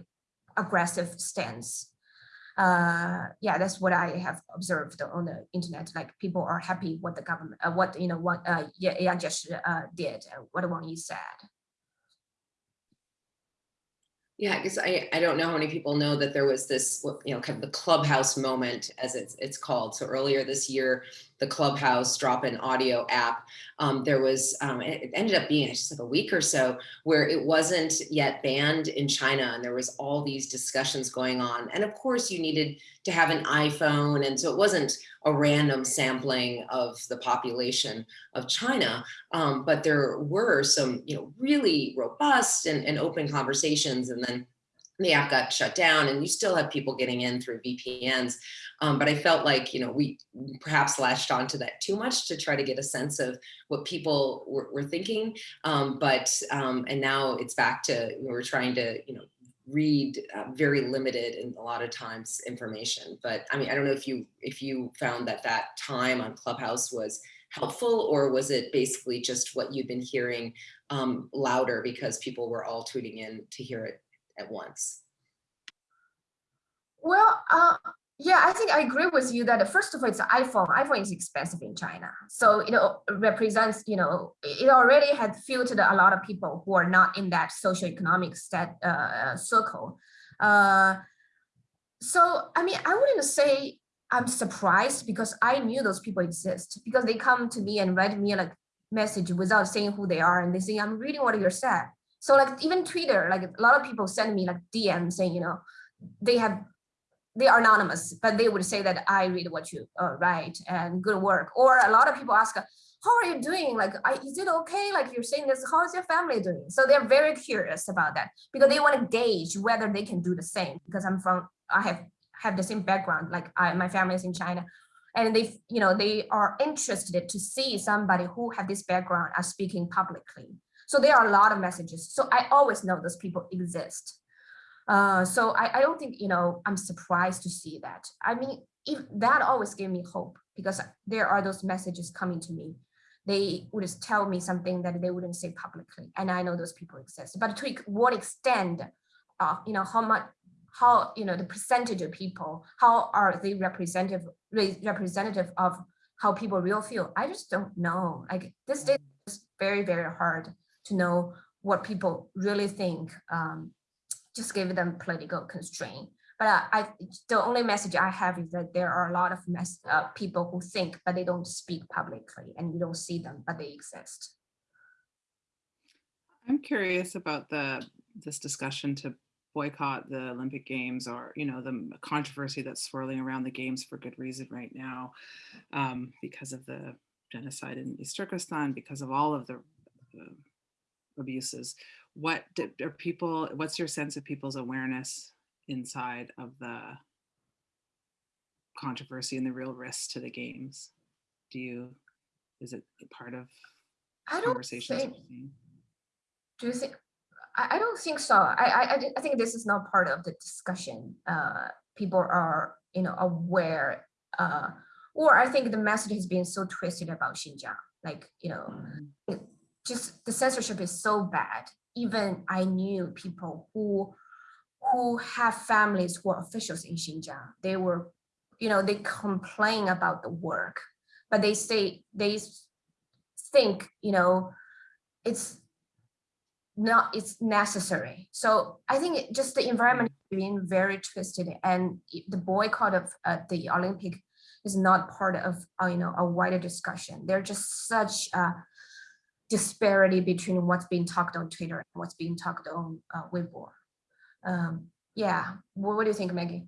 aggressive stance uh, yeah, that's what I have observed on the internet. Like people are happy what the government, uh, what you know, what uh, yeah, just uh, did, uh, what Wang Yi said. Yeah, because I, I don't know how many people know that there was this, you know, kind of the clubhouse moment as it's, it's called. So earlier this year, the Clubhouse drop-in audio app, um, there was, um, it ended up being just like a week or so where it wasn't yet banned in China and there was all these discussions going on. And of course you needed to have an iPhone. And so it wasn't a random sampling of the population of China, um, but there were some, you know, really robust and, and open conversations. And then the app got shut down and you still have people getting in through VPNs. Um, but I felt like, you know, we perhaps latched onto that too much to try to get a sense of what people were, were thinking. Um, but, um, and now it's back to, we're trying to, you know, read uh, very limited and a lot of times information. But I mean, I don't know if you, if you found that that time on Clubhouse was helpful or was it basically just what you've been hearing um, louder because people were all tuning in to hear it at once? Well, uh, yeah, I think I agree with you that first of all, it's iPhone. iPhone is expensive in China. So, you know, represents, you know, it already had filtered a lot of people who are not in that socioeconomic set, uh, circle. Uh, so, I mean, I wouldn't say I'm surprised because I knew those people exist because they come to me and write me like message without saying who they are and they say, I'm reading what you're saying. So like even Twitter, like a lot of people send me like DM saying, you know, they have, they are anonymous, but they would say that I read what you uh, write and good work. Or a lot of people ask, how are you doing? Like, is it okay? Like you're saying this, how is your family doing? So they're very curious about that because they want to gauge whether they can do the same because I'm from, I have have the same background, like I, my family is in China and they, you know, they are interested to see somebody who have this background are speaking publicly. So there are a lot of messages. So I always know those people exist. Uh, so I, I don't think, you know, I'm surprised to see that. I mean, if that always gave me hope because there are those messages coming to me. They would tell me something that they wouldn't say publicly. And I know those people exist. But to what extent, uh, you know, how much, how, you know, the percentage of people, how are they representative, representative of how people real feel? I just don't know. Like this day is very, very hard to know what people really think, um, just give them political constraint. But I, the only message I have is that there are a lot of mess, uh, people who think, but they don't speak publicly and you don't see them, but they exist. I'm curious about the this discussion to boycott the Olympic Games or, you know, the controversy that's swirling around the games for good reason right now um, because of the genocide in East Turkestan, because of all of the uh, abuses. What do, are people, what's your sense of people's awareness inside of the controversy and the real risks to the games? Do you, is it part of I don't conversations? think, do you think, I, I don't think so. I, I, I think this is not part of the discussion. Uh, people are, you know, aware, uh, or I think the message has been so twisted about Xinjiang. Like, you know, Mm. just the censorship is so bad. Even I knew people who who have families who are officials in Xinjiang. They were, you know, they complain about the work, but they say they think, you know, it's not it's necessary. So I think it, just the environment being very twisted and the boycott of uh, the Olympic is not part of uh, you know a wider discussion. They're just such disparity between what's being talked on Twitter and what's being talked on uh, Weibo. Um, yeah, what, what do you think, Maggie?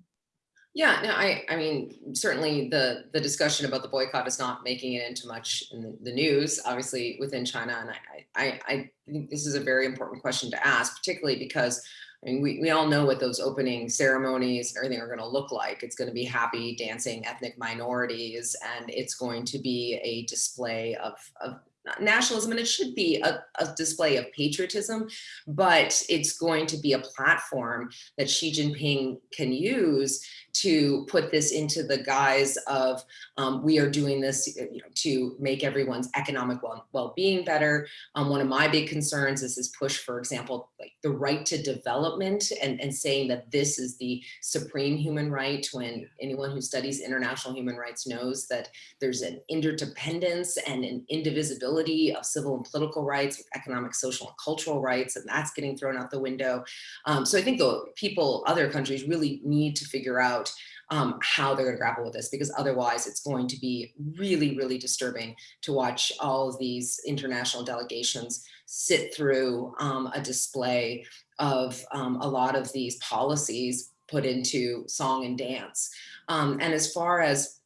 Yeah, no, I, I mean, certainly the, the discussion about the boycott is not making it into much in the, the news, obviously within China. And I, I, I think this is a very important question to ask, particularly because I mean, we, we all know what those opening ceremonies and everything are going to look like. It's going to be happy dancing ethnic minorities, and it's going to be a display of, of nationalism and it should be a, a, display of patriotism, but it's going to be a platform that Xi Jinping can use to put this into the guise of um, we are doing this you know, to make everyone's economic well-being better. Um, one of my big concerns is this push, for example, like the right to development and, and saying that this is the supreme human right when anyone who studies international human rights knows that there's an interdependence and an indivisibility of civil and political rights with economic, social, and cultural rights, and that's getting thrown out the window. Um, so I think the people, other countries really need to figure out um, how they're going to grapple with this because otherwise it's going to be really, really disturbing to watch all of these international delegations sit through um, a display of um, a lot of these policies put into song and dance. Um, and as far as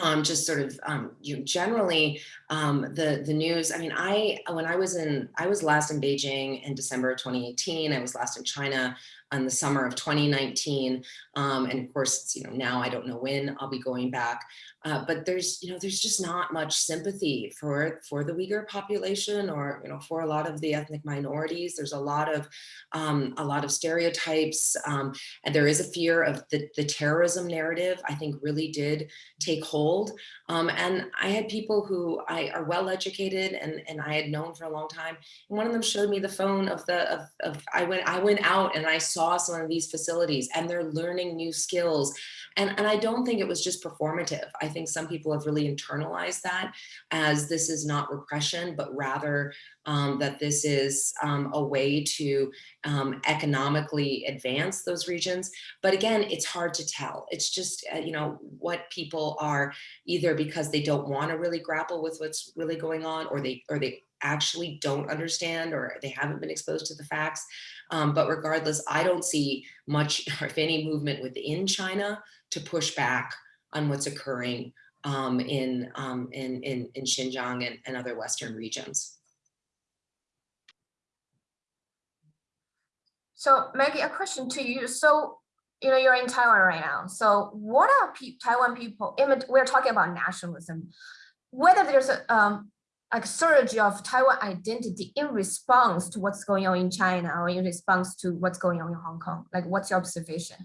um, just sort of um, you know, generally um, the the news. I mean, I when I was in I was last in Beijing in December of 2018. I was last in China in the summer of 2019. Um, and of course, you know, now I don't know when I'll be going back. Uh, but there's, you know, there's just not much sympathy for for the Uyghur population or, you know, for a lot of the ethnic minorities. There's a lot of um, a lot of stereotypes, um, and there is a fear of the, the terrorism narrative. I think really did take hold. Um, and I had people who I are well educated and and I had known for a long time. And one of them showed me the phone of the of, of I went I went out and I saw some of these facilities and they're learning new skills. And, and I don't think it was just performative. I think some people have really internalized that as this is not repression, but rather um, that this is um, a way to um, economically advance those regions. But again, it's hard to tell. It's just, uh, you know, what people are either because they don't want to really grapple with what's really going on or they or they actually don't understand or they haven't been exposed to the facts. Um, but regardless, I don't see much, if any movement within China to push back on what's occurring um, in, um, in, in, in Xinjiang and, and other Western regions. So Maggie, a question to you. So, you know, you're in Taiwan right now. So what are Taiwan people, we're talking about nationalism, whether there's a um, like surge of Taiwan identity in response to what's going on in China or in response to what's going on in Hong Kong? Like what's your observation?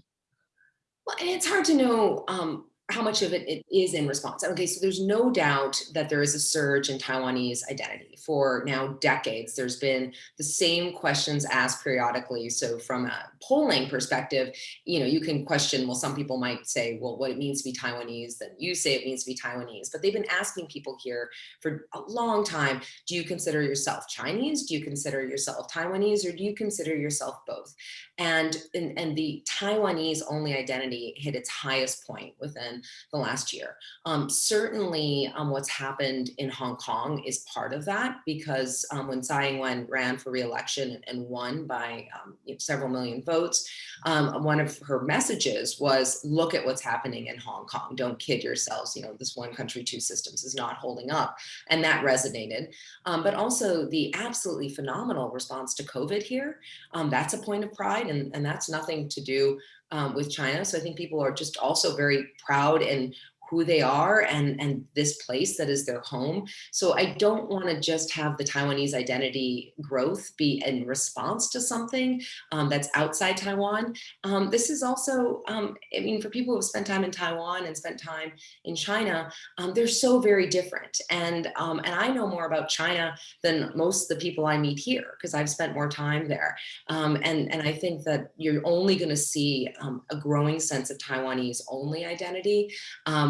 Well, and it's hard to know um, how much of it, it is in response. Okay, so there's no doubt that there is a surge in Taiwanese identity. For now decades, there's been the same questions asked periodically. So from a polling perspective, you know, you can question, well, some people might say, well, what it means to be Taiwanese, then you say it means to be Taiwanese. But they've been asking people here for a long time, do you consider yourself Chinese? Do you consider yourself Taiwanese? Or do you consider yourself both? And, and, and the Taiwanese only identity hit its highest point within the last year. Um, certainly um, what's happened in Hong Kong is part of that because um, when Tsai Ing-wen ran for re-election and won by um, several million votes, um, one of her messages was look at what's happening in Hong Kong. Don't kid yourselves. You know, this one country, two systems is not holding up. And that resonated. Um, but also the absolutely phenomenal response to COVID here. that's a point of pride and, and that's nothing to do um, with China. So I think people are just also very proud and who they are and, and this place that is their home. So I don't want to just have the Taiwanese identity growth be in response to something um, that's outside Taiwan. Um, this is also, um, I mean, for people who have spent time in Taiwan and spent time in China, um, they're so very different. And, um, and I know more about China than most of the people I meet here because I've spent more time there. Um, and, and I think that you're only going to see a growing sense of Taiwanese only identity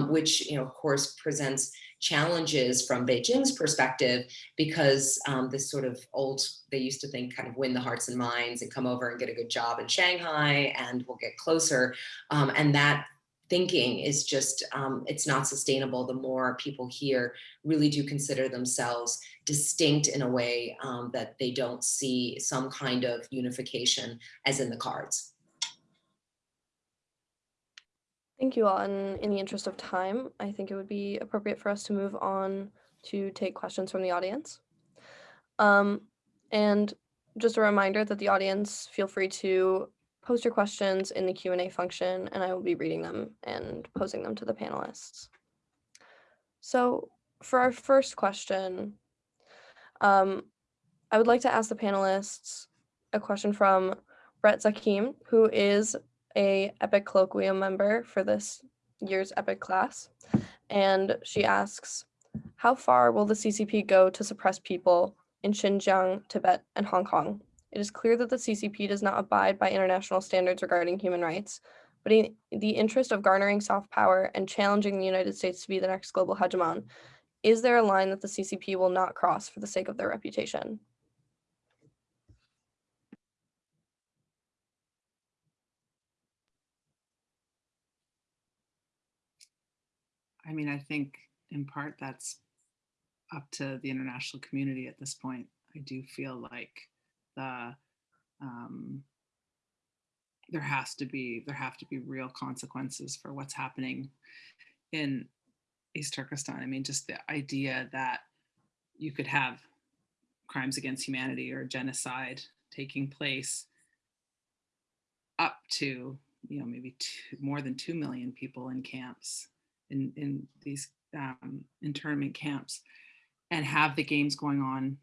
which, you know, of course, presents challenges from Beijing's perspective, because um, this sort of old, they used to think kind of win the hearts and minds and come over and get a good job in Shanghai and we'll get closer. Um, and that thinking is just, um, it's not sustainable the more people here really do consider themselves distinct in a way um, that they don't see some kind of unification as in the cards. Thank you all. And in the interest of time, I think it would be appropriate for us to move on to take questions from the audience. Um, and just a reminder that the audience feel free to post your questions in the Q&A function and I will be reading them and posing them to the panelists. So for our first question, um, I would like to ask the panelists a question from Brett Zakim, who is a EPIIC colloquium member for this year's EPIIC class. And she asks, how far will the CCP go to suppress people in Xinjiang, Tibet, and Hong Kong? It is clear that the CCP does not abide by international standards regarding human rights, but in the interest of garnering soft power and challenging the United States to be the next global hegemon, is there a line that the CCP will not cross for the sake of their reputation? I mean, I think in part that's up to the international community at this point. I do feel like the um, there has to be there have to be real consequences for what's happening in East Turkestan. I mean, just the idea that you could have crimes against humanity or genocide taking place up to, you know, maybe two, more than 2 million people in camps, in, in these um, internment camps, and have the games going on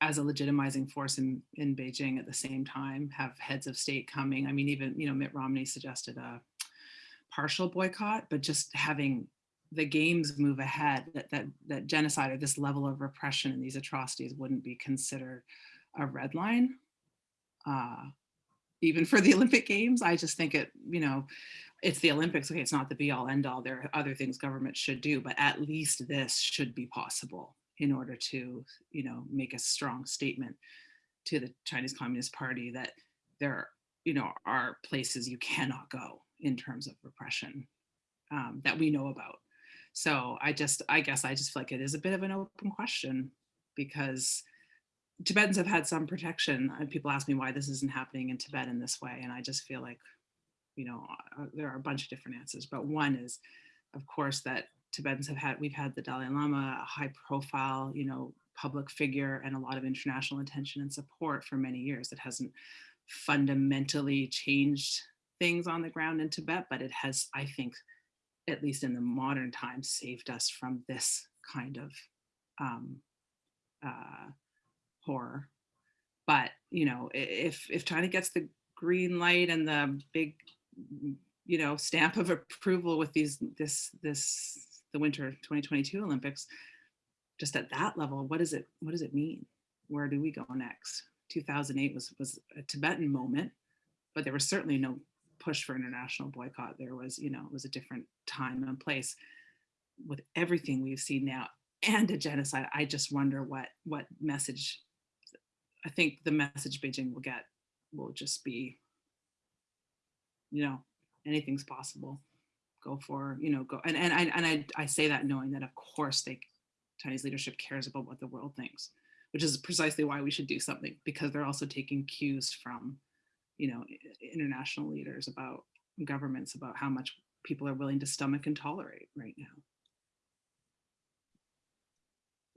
as a legitimizing force in, in Beijing at the same time, have heads of state coming. I mean, even, you know, Mitt Romney suggested a partial boycott, but just having the games move ahead, that, that, that genocide or this level of repression and these atrocities wouldn't be considered a red line. Uh, even for the Olympic Games, I just think it, you know, it's the Olympics. Okay, it's not the be all end all. There are other things government should do, but at least this should be possible in order to, you know, make a strong statement to the Chinese Communist Party that there, you know, are places you cannot go in terms of repression um, that we know about. So I just, I guess I just feel like it is a bit of an open question because Tibetans have had some protection. And people ask me why this isn't happening in Tibet in this way. And I just feel like, you know, uh, there are a bunch of different answers, but one is, of course, that Tibetans have had, we've had the Dalai Lama, a high profile, you know, public figure and a lot of international attention and support for many years. It hasn't fundamentally changed things on the ground in Tibet, but it has, I think, at least in the modern times, saved us from this kind of um, uh, horror. But you know, if if China gets the green light and the big, mm, you know, stamp of approval with these this this the winter 2022 Olympics, just at that level, what does it what does it mean? Where do we go next? 2008 was was a Tibetan moment, but there was certainly no push for international boycott. There was, you know, it was a different time and place. With everything we've seen now and a genocide, I just wonder what what message I think the message Beijing will get will just be, you know, anything's possible. Go for, you know, go and and I and I, I say that knowing that of course they Chinese leadership cares about what the world thinks, which is precisely why we should do something because they're also taking cues from, you know, international leaders about governments about how much people are willing to stomach and tolerate right now.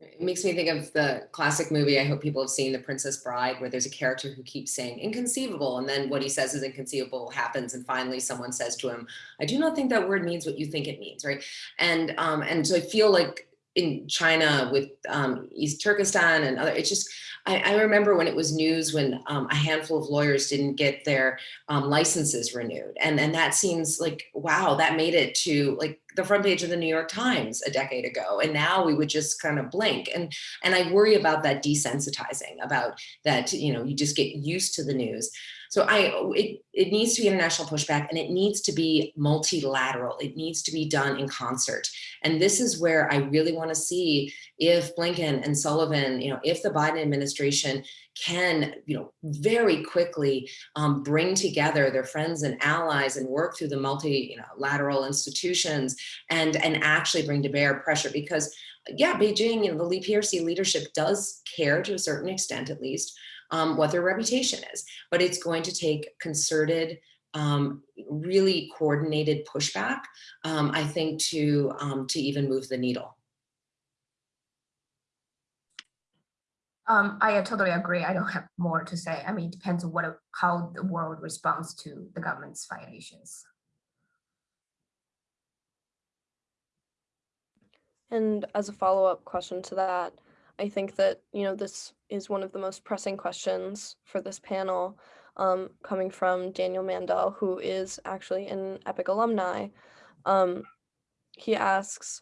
It makes me think of the classic movie, I hope people have seen The Princess Bride, where there's a character who keeps saying inconceivable. And then what he says is inconceivable happens. And finally someone says to him, I do not think that word means what you think it means, right? And, um, and so I feel like in China with um, East Turkestan and other, it's just, I, I remember when it was news when um, a handful of lawyers didn't get their um, licenses renewed. And, and that seems like, wow, that made it to like the front page of the New York Times a decade ago. And now we would just kind of blink. And, and I worry about that desensitizing about that, you know, you just get used to the news. So I, it, it needs to be international pushback and it needs to be multilateral. It needs to be done in concert. And this is where I really want to see if Blinken and Sullivan, you know, if the Biden administration can, you know, very quickly um, bring together their friends and allies and work through the multilateral institutions and, and actually bring to bear pressure because yeah, Beijing, you know, the PRC leadership does care to a certain extent, at least, um, what their reputation is, but it's going to take concerted, um, really coordinated pushback, um, I think, to, um, to even move the needle. Um, I totally agree. I don't have more to say. I mean, it depends on what how the world responds to the government's violations. And as a follow-up question to that, I think that, you know, this is one of the most pressing questions for this panel, um, coming from Daniel Mandel, who is actually an EPIIC alumni. Um, he asks,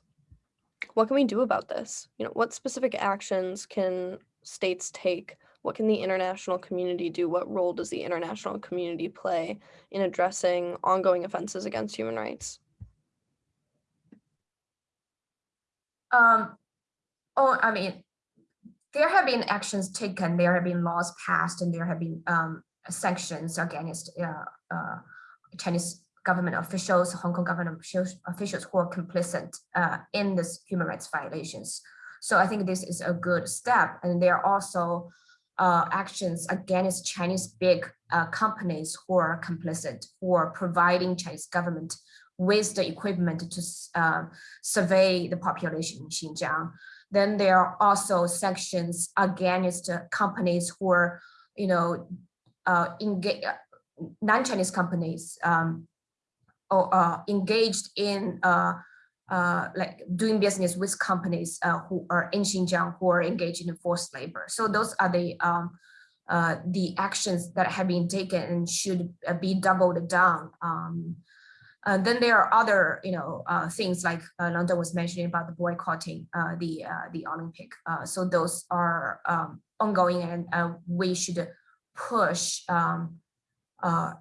what can we do about this? You know, what specific actions can states take? What can the international community do? What role does the international community play in addressing ongoing offenses against human rights? Um, oh, I mean, there have been actions taken, there have been laws passed, and there have been um, sanctions against uh, uh, Chinese government officials, Hong Kong government officials, who are complicit uh, in this human rights violations. So I think this is a good step. And there are also uh, actions against Chinese big uh, companies who are complicit, who are providing Chinese government with the equipment to uh, survey the population in Xinjiang. Then there are also sanctions against companies who are, you know, uh, non-Chinese companies um, or uh, engaged in uh, uh, like doing business with companies uh, who are in Xinjiang who are engaged in forced labor. So those are the um, uh, the actions that have been taken and should uh, be doubled down. Um, uh, then there are other, you know, uh, things like uh, Lhadon was mentioning about the boycotting uh, the uh, the Olympic. So those are um, ongoing, and we should push um,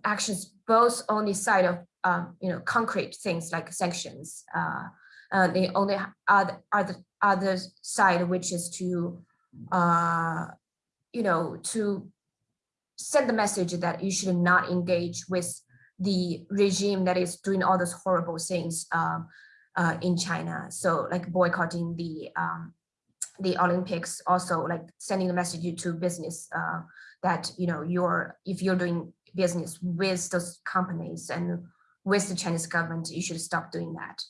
actions both on the side of um, you know concrete things like sanctions. Uh, the only other other other side, which is to you know to send the message that you should not engage with the regime that is doing all those horrible things um, uh, in China. So like boycotting the um, the Olympics, also like sending a message to business uh, that you know you're if you're doing business with those companies and with the Chinese government, you should stop doing that.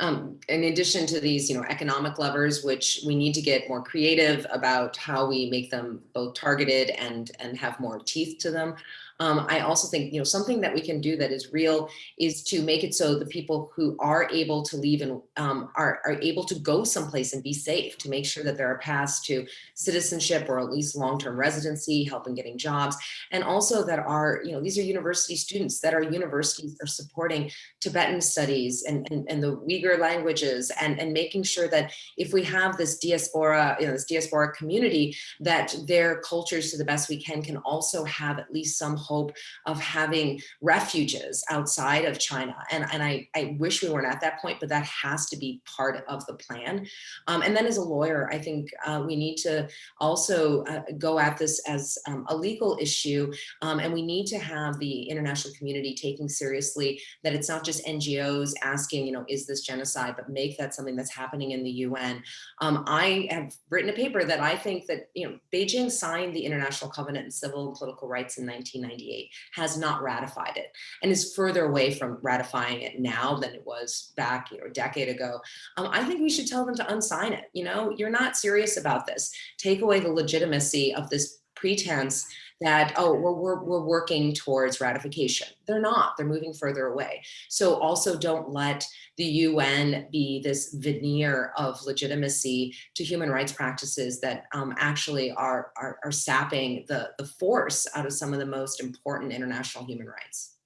Um, in addition to these, you know, economic levers, which we need to get more creative about how we make them both targeted and and have more teeth to them. Um, I also think, you know, something that we can do that is real is to make it so the people who are able to leave and um, are, are able to go someplace and be safe to make sure that there are paths to citizenship or at least long-term residency, help in getting jobs, and also that are, you know, these are university students that our universities are supporting Tibetan studies and, and, and the Uyghur languages and, and making sure that if we have this diaspora, you know, this diaspora community, that their cultures to the best we can can also have at least some hope of having refuges outside of China. And, and I, I wish we weren't at that point, but that has to be part of the plan. Um, and then as a lawyer, I think uh, we need to also uh, go at this as um, a legal issue. Um, and we need to have the international community taking seriously that it's not just NGOs asking, you know, is this genocide, but make that something that's happening in the UN. Um, I have written a paper that I think that, you know, Beijing signed the International Covenant on Civil and Political Rights in 1998, has not ratified it and is further away from ratifying it now than it was back, you know, a decade ago. Um, I think we should tell them to unsign it. You know, you're not serious about this. Take away the legitimacy of this pretense that, oh, we're, we're, we're working towards ratification. They're not, they're moving further away. So also don't let the UN be this veneer of legitimacy to human rights practices that um, actually are, are, are sapping the, the force out of some of the most important international human rights.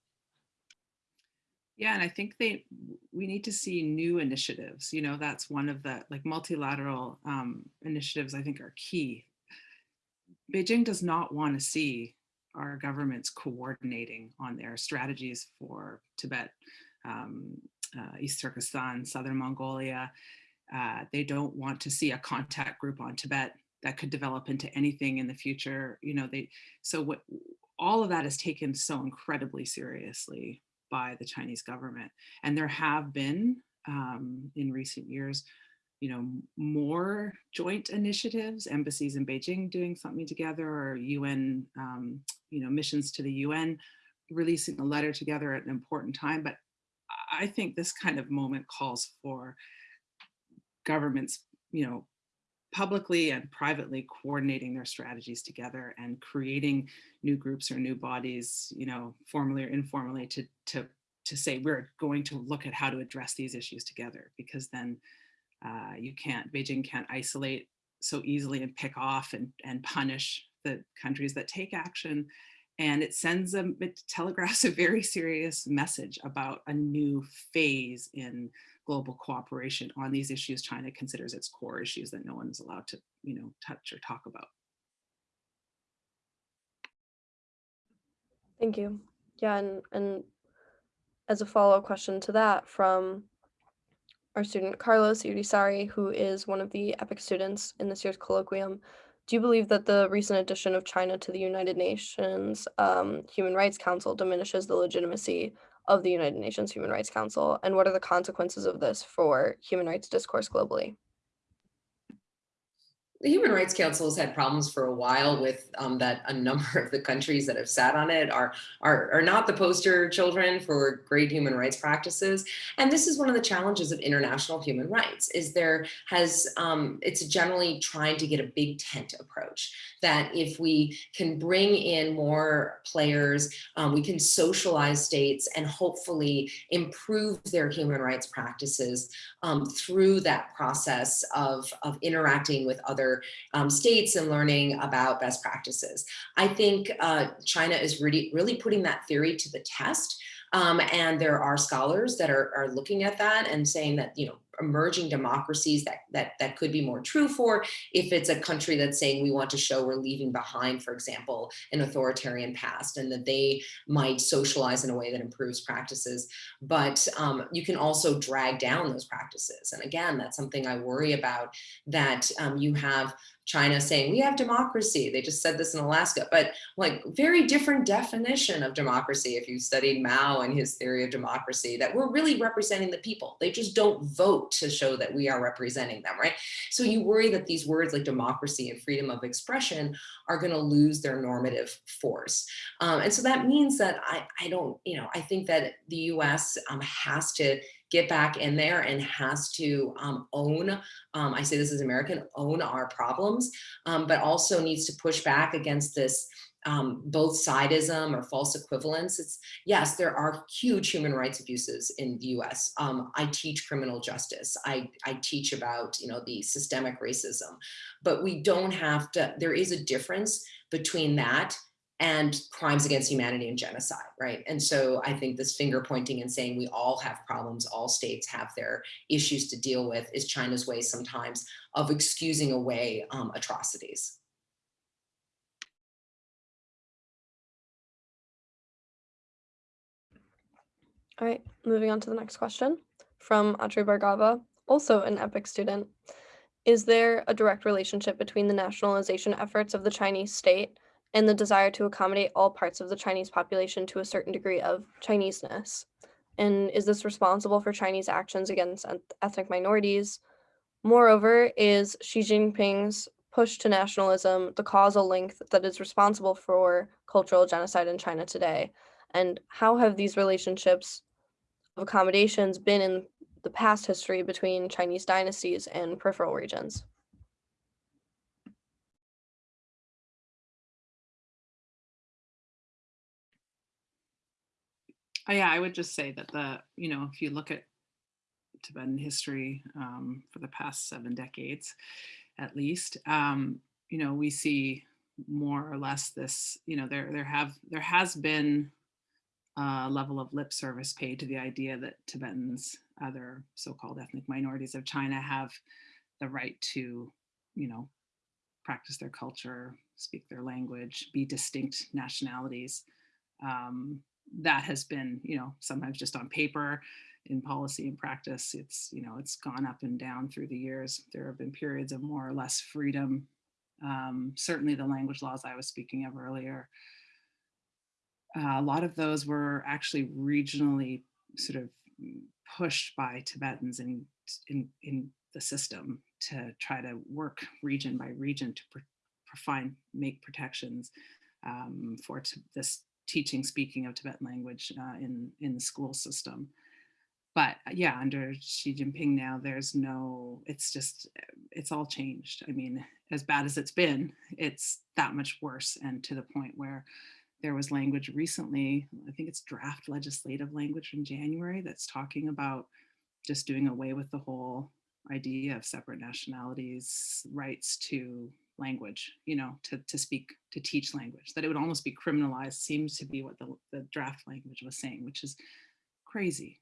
Yeah, and I think they we need to see new initiatives. You know, that's one of the like multilateral um, initiatives I think are key. Beijing does not want to see our governments coordinating on their strategies for Tibet, um, uh, East Turkestan, Southern Mongolia. Uh, they don't want to see a contact group on Tibet that could develop into anything in the future. You know, they so what all of that is taken so incredibly seriously by the Chinese government. And there have been um, in recent years, you know, more joint initiatives, embassies in Beijing doing something together or UN, um, you know, missions to the UN releasing a letter together at an important time. But I think this kind of moment calls for governments, you know, publicly and privately coordinating their strategies together and creating new groups or new bodies, you know, formally or informally to, to, to say we're going to look at how to address these issues together because then uh, you can't, Beijing can't isolate so easily and pick off and, and punish the countries that take action. And it sends a, it telegraphs a very serious message about a new phase in global cooperation on these issues China considers its core issues that no one is allowed to, you know, touch or talk about. Thank you. Yeah, and, and as a follow-up question to that from our student Carlos Urisari, who is one of the EPIIC students in this year's colloquium, do you believe that the recent addition of China to the United Nations um, Human Rights Council diminishes the legitimacy of the United Nations Human Rights Council? And what are the consequences of this for human rights discourse globally? The Human Rights Council has had problems for a while with um, that a number of the countries that have sat on it are, are, are not the poster children for great human rights practices. And this is one of the challenges of international human rights is there has, um, it's generally trying to get a big tent approach that if we can bring in more players, um, we can socialize states and hopefully improve their human rights practices um, through that process of, of interacting with other um, states and learning about best practices. I think uh, China is really, really putting that theory to the test. Um, and there are scholars that are, are looking at that and saying that, you know, emerging democracies that, that, that could be more true for if it's a country that's saying we want to show we're leaving behind, for example, an authoritarian past and that they might socialize in a way that improves practices. But um, you can also drag down those practices. And again, that's something I worry about that um, you have China saying we have democracy. They just said this in Alaska, but like very different definition of democracy. If you studied Mao and his theory of democracy, that we're really representing the people. They just don't vote to show that we are representing them, right? So you worry that these words like democracy and freedom of expression are going to lose their normative force. Um, and so that means that I, I don't, you know, I think that the US um, has to get back in there and has to um, own, um, I say this as American, own our problems, um, but also needs to push back against this um, both sidism or false equivalence. It's yes, there are huge human rights abuses in the US. Um, I teach criminal justice. I, I teach about, you know, the systemic racism, but we don't have to, there is a difference between that and crimes against humanity and genocide, right? And so I think this finger pointing and saying we all have problems, all states have their issues to deal with is China's way sometimes of excusing away um, atrocities. All right, moving on to the next question from Atri Bhargava, also an EPIIC student. Is there a direct relationship between the nationalization efforts of the Chinese state and the desire to accommodate all parts of the Chinese population to a certain degree of Chineseness? And is this responsible for Chinese actions against ethnic minorities? Moreover, is Xi Jinping's push to nationalism the causal link that is responsible for cultural genocide in China today? And how have these relationships of accommodations been in the past history between Chinese dynasties and peripheral regions? Oh, yeah, I would just say that the, you know, if you look at Tibetan history um, for the past seven decades, at least, um, you know, we see more or less this, you know, there there have there has been a level of lip service paid to the idea that Tibetans, other so-called ethnic minorities of China, have the right to, you know, practice their culture, speak their language, be distinct nationalities. Um, that has been, you know, sometimes just on paper, in policy and practice, it's, you know, it's gone up and down through the years. There have been periods of more or less freedom. Um, certainly the language laws I was speaking of earlier. Uh, a lot of those were actually regionally sort of pushed by Tibetans in, in, in the system to try to work region by region to find, make protections um, for this teaching, speaking of Tibetan language uh, in, in the school system. But uh, yeah, under Xi Jinping now, there's no, it's just, it's all changed. I mean, as bad as it's been, it's that much worse and to the point where there was language recently, I think it's draft legislative language from January that's talking about just doing away with the whole idea of separate nationalities, rights to language, you know, to, to speak, to teach language, that it would almost be criminalized seems to be what the, the draft language was saying, which is crazy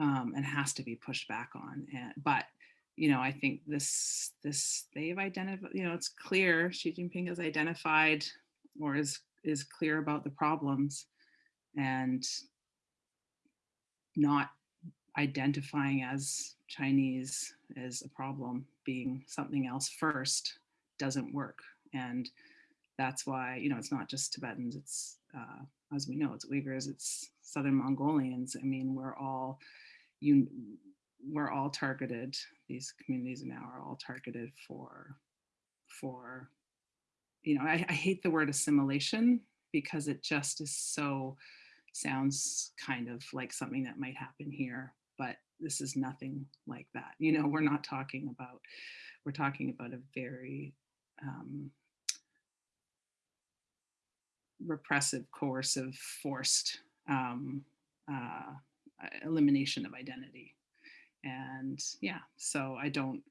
um, and has to be pushed back on. And, but, you know, I think this, this, they've identified, you know, it's clear Xi Jinping has identified or is, is clear about the problems and not identifying as Chinese as a problem, being something else first, doesn't work. And that's why, you know, it's not just Tibetans, it's, uh, as we know, it's Uyghurs, it's Southern Mongolians. I mean, we're all, you, we're all targeted, these communities now are all targeted for, for, you know, I, I hate the word assimilation because it just is so, sounds kind of like something that might happen here, but this is nothing like that. You know, we're not talking about, we're talking about a very um, repressive, coercive, forced um, uh, elimination of identity. And yeah, so I don't,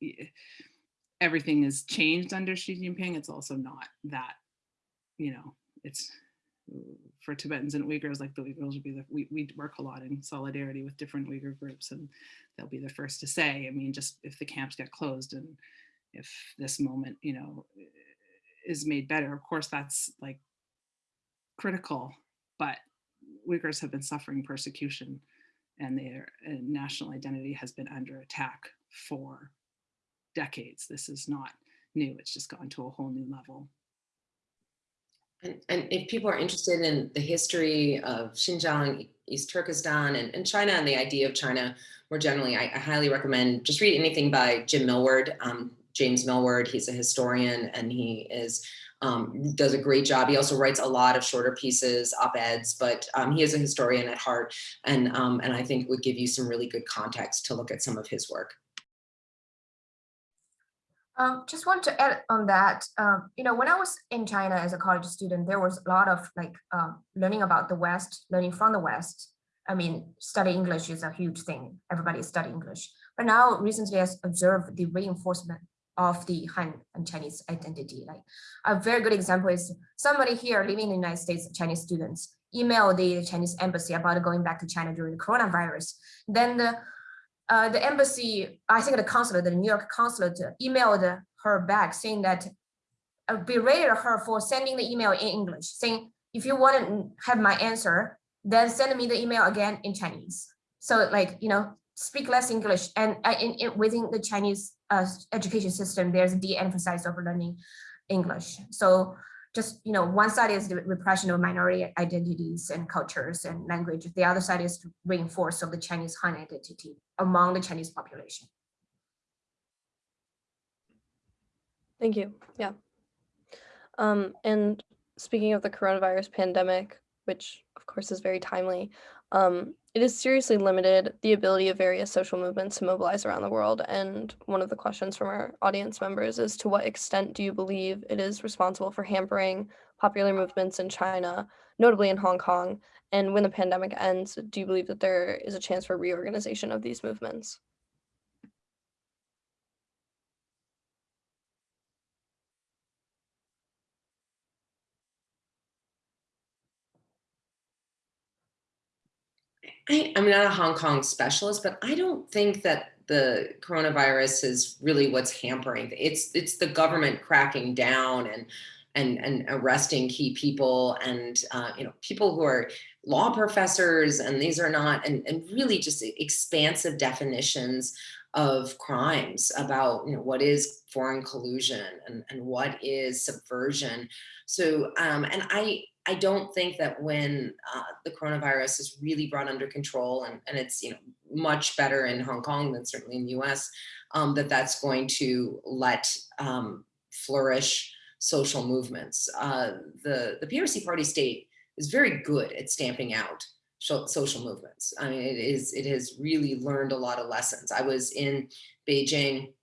everything is changed under Xi Jinping. It's also not that, you know, it's for Tibetans and Uyghurs, like the Uyghurs would be the, we, we work a lot in solidarity with different Uyghur groups and they'll be the first to say, I mean, just if the camps get closed and if this moment, you know, is made better, of course, that's like critical, but Uyghurs have been suffering persecution and their national identity has been under attack for decades. This is not new, it's just gone to a whole new level. And, and if people are interested in the history of Xinjiang, East Turkestan, and, and China, and the idea of China more generally, I, I highly recommend just read anything by Jim Millward, um, James Millward. He's a historian and he is um, does a great job. He also writes a lot of shorter pieces, op-eds, but um, he is a historian at heart, and um, and I think would give you some really good context to look at some of his work. Um, just want to add on that, um, you know, when I was in China as a college student, there was a lot of like um, learning about the West, learning from the West. I mean, study English is a huge thing. Everybody study English. But now recently I observed the reinforcement of the Han and Chinese identity. Like a very good example is somebody here living in the United States, Chinese students, email the Chinese embassy about going back to China during the coronavirus. Then the uh, the embassy, I think the consulate, the New York consulate emailed her back saying that uh, berated her for sending the email in English, saying, if you want to have my answer, then send me the email again in Chinese. So like, you know, speak less English and uh, in, in, within the Chinese uh, education system, there's de-emphasized of learning English. So just, you know, one side is the repression of minority identities and cultures and language. The other side is to reinforce of the Chinese Han identity among the Chinese population. Thank you. Yeah. Um, and speaking of the coronavirus pandemic, which of course is very timely, um, it has seriously limited the ability of various social movements to mobilize around the world. And one of the questions from our audience members is to what extent do you believe it is responsible for hampering popular movements in China, notably in Hong Kong? And when the pandemic ends, do you believe that there is a chance for reorganization of these movements? I, I'm not a Hong Kong specialist, but I don't think that the coronavirus is really what's hampering. It's it's the government cracking down and and and arresting key people and uh, you know people who are law professors and these are not and, and really just expansive definitions of crimes about you know what is foreign collusion and, and what is subversion so um and i I don't think that when uh, the coronavirus is really brought under control and, and it's you know much better in Hong Kong than certainly in the US, um, that that's going to let um, flourish social movements. Uh, the, the PRC party state is very good at stamping out social movements. I mean, it is it has really learned a lot of lessons. I was in Beijing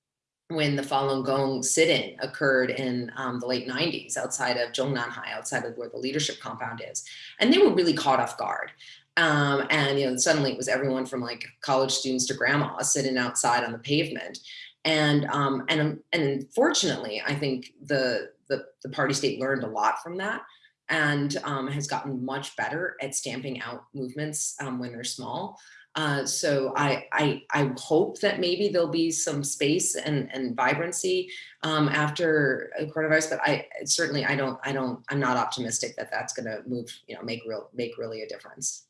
when the Falun Gong sit-in occurred in um, the late 90s outside of Zhongnanhai, outside of where the leadership compound is. And they were really caught off guard. Um, and you know, suddenly it was everyone from like college students to grandma sitting outside on the pavement. And um, and and unfortunately, I think the, the the party state learned a lot from that and um, has gotten much better at stamping out movements um, when they're small. Uh, so I, I, I hope that maybe there'll be some space and, and vibrancy um, after coronavirus, but I certainly I don't I don't I'm not optimistic that that's going to move you know make real make really a difference.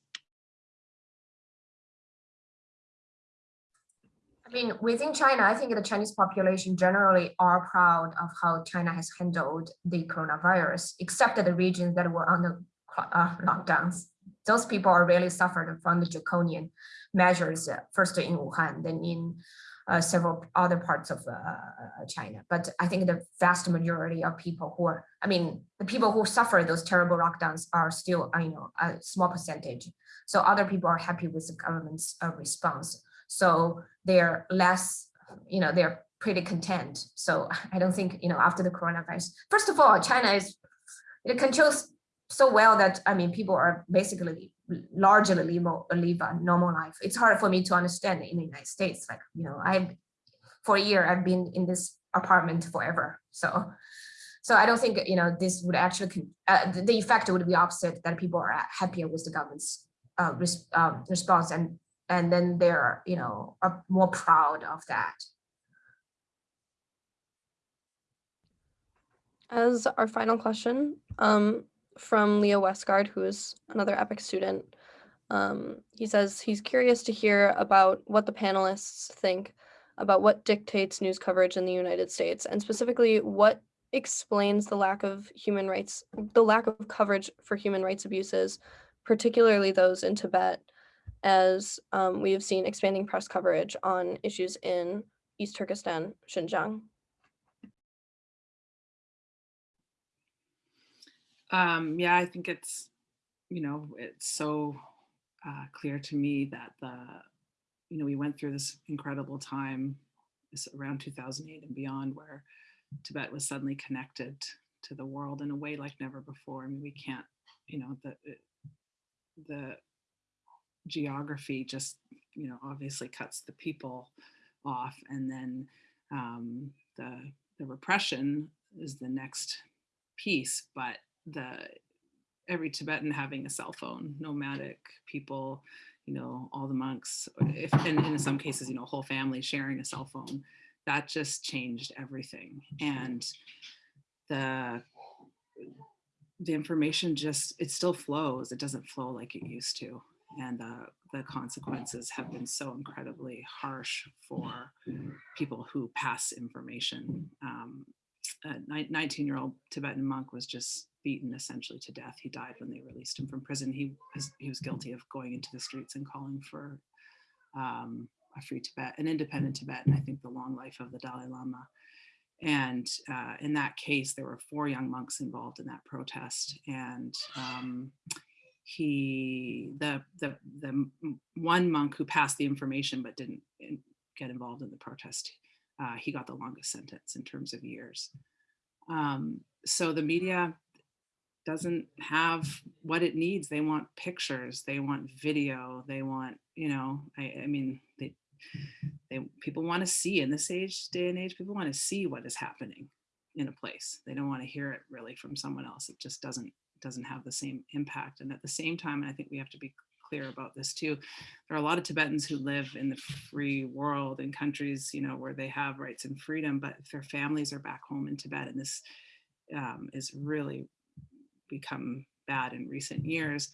I mean, within China, I think the Chinese population generally are proud of how China has handled the coronavirus, except the regions that were on the uh, lockdowns those people are really suffered from the draconian measures, uh, first in Wuhan, then in uh, several other parts of uh, China. But I think the vast majority of people who are, I mean, the people who suffer those terrible lockdowns are still, uh, you know, a small percentage. So other people are happy with the government's uh, response. So they're less, you know, they're pretty content. So I don't think, you know, after the coronavirus, first of all, China is, it controls so well that, I mean, people are basically largely live, live a normal life. It's hard for me to understand in the United States. Like, you know, I, for a year, I've been in this apartment forever. So, so I don't think, you know, this would actually, uh, the effect would be opposite that people are happier with the government's uh, res um, response and, and then they're, you know, are more proud of that. As our final question, um, from Leo Westgard, who is another EPIIC student. Um, he says he's curious to hear about what the panelists think about what dictates news coverage in the United States, and specifically what explains the lack of human rights, the lack of coverage for human rights abuses, particularly those in Tibet, as um, we have seen expanding press coverage on issues in East Turkestan, Xinjiang. Um, yeah, I think it's, you know, it's so uh, clear to me that the, you know, we went through this incredible time this around 2008 and beyond where Tibet was suddenly connected to the world in a way like never before. I mean, we can't, you know, the, the geography just, you know, obviously cuts the people off and then um, the, the repression is the next piece, but the every Tibetan having a cell phone, nomadic people, you know, all the monks, if and in some cases, you know, whole family sharing a cell phone, that just changed everything. And the the information just it still flows. It doesn't flow like it used to. And the, the consequences have been so incredibly harsh for people who pass information. Um, a 19 year old Tibetan monk was just beaten essentially to death. He died when they released him from prison. He was, he was guilty of going into the streets and calling for um, a free Tibet, an independent Tibet, and I think the long life of the Dalai Lama. And uh, in that case, there were four young monks involved in that protest. And um, he, the, the, the one monk who passed the information but didn't get involved in the protest, uh, he got the longest sentence in terms of years. Um, so the media doesn't have what it needs. They want pictures, they want video, they want, you know, I, I mean, they, they people want to see in this age, day and age, people want to see what is happening in a place. They don't want to hear it really from someone else. It just doesn't doesn't have the same impact. And at the same time, and I think we have to be clear about this too. There are a lot of Tibetans who live in the free world in countries, you know, where they have rights and freedom, but their families are back home in Tibet and this um, is really become bad in recent years,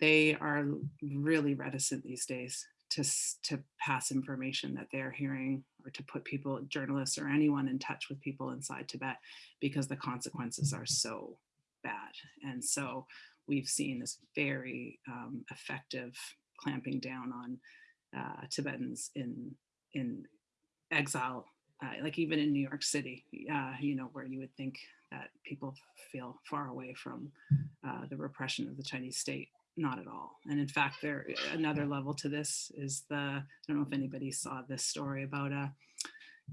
they are really reticent these days to, to pass information that they're hearing or to put people, journalists or anyone in touch with people inside Tibet because the consequences are so bad. And so we've seen this very um, effective clamping down on uh, Tibetans in, in exile, uh, like even in New York City, uh, you know, where you would think that people feel far away from uh, the repression of the Chinese state. Not at all. And in fact, there another level to this is the, I don't know if anybody saw this story about a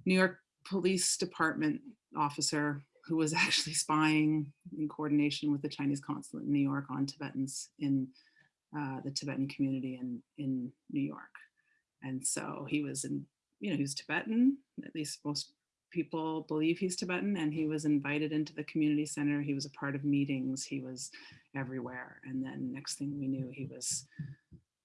New York Police Department officer who was actually spying in coordination with the Chinese consulate in New York on Tibetans in uh, the Tibetan community in, in New York. And so he was in, you know, he was Tibetan, at least most people believe he's Tibetan and he was invited into the community center. He was a part of meetings. He was everywhere. And then next thing we knew, he was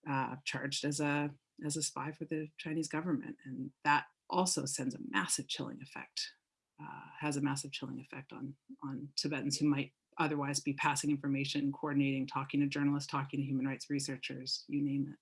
uh, charged as a as a spy for the Chinese government. And that also sends a massive chilling effect, uh, has a massive chilling effect on, on Tibetans who might otherwise be passing information, coordinating, talking to journalists, talking to human rights researchers, you name it.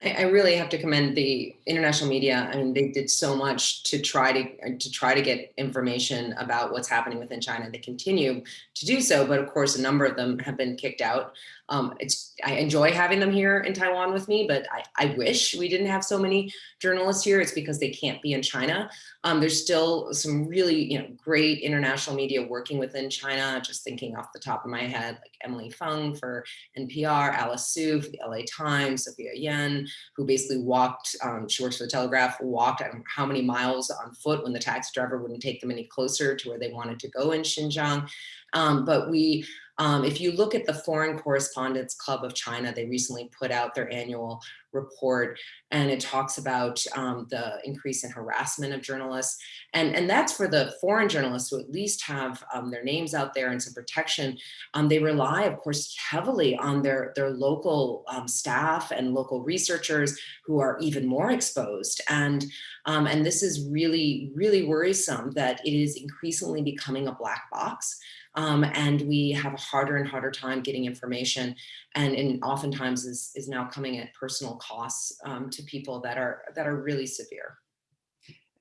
I, really have to commend the international media. I mean, they did so much to try to to try to get information about what's happening within China. They continue to do so, but of course, a number of them have been kicked out. Um, it's I enjoy having them here in Taiwan with me, but I, I wish we didn't have so many journalists here. It's because they can't be in China. Um, there's still some really you know great international media working within China. Just thinking off the top of my head, like Emily Feng for NPR, Alice Su for the LA Times, Sophia Yan, who basically walked, um, she works for the Telegraph, walked how many miles on foot when the taxi driver wouldn't take them any closer to where they wanted to go in Xinjiang. Um, but we, um, if you look at the Foreign Correspondents Club of China, they recently put out their annual report and it talks about um, the increase in harassment of journalists. And, and that's for the foreign journalists who at least have um, their names out there and some protection. Um, they rely, of course, heavily on their, their local um, staff and local researchers who are even more exposed. And, um, and this is really, really worrisome that it is increasingly becoming a black box. Um, and we have a harder and harder time getting information and, and oftentimes is, is now coming at personal costs um, to people that are that are really severe.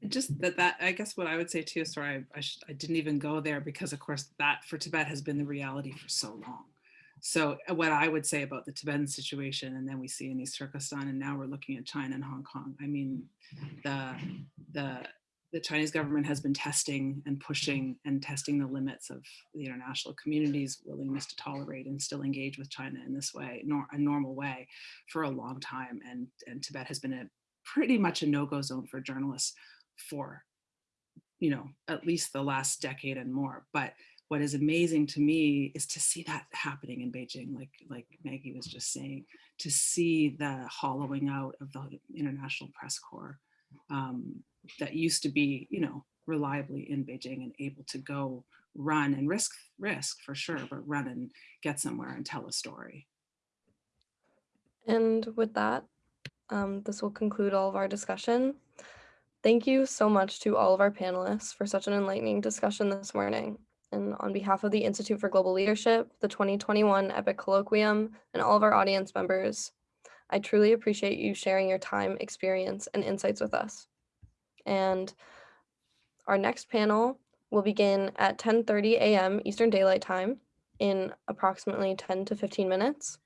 just that that i guess what i would say too sorry i, I, I didn't even go there because of course that for tibet has been the reality for so long so uh, what i would say about the tibetan situation and then we see in east turkestan and now we're looking at china and hong kong i mean the the the chinese government has been testing and pushing and testing the limits of the international community's willingness to tolerate and still engage with china in this way nor a normal way for a long time. And and tibet has been a pretty much a no-go zone for journalists for you know at least the last decade and more. But what is amazing to me is to see that happening in beijing like like maggie was just saying to see the hollowing out of the international press corps um, that used to be you know reliably in beijing and able to go run and risk risk for sure but run and get somewhere and tell a story And with that, um, this will conclude all of our discussion. Thank you so much to all of our panelists for such an enlightening discussion this morning. And on behalf of the Institute for Global Leadership, the 2021 EPIIC Colloquium, and all of our audience members, I truly appreciate you sharing your time, experience, and insights with us. And our next panel will begin at 10:30 a.m. Eastern Daylight Time in approximately 10 to 15 minutes.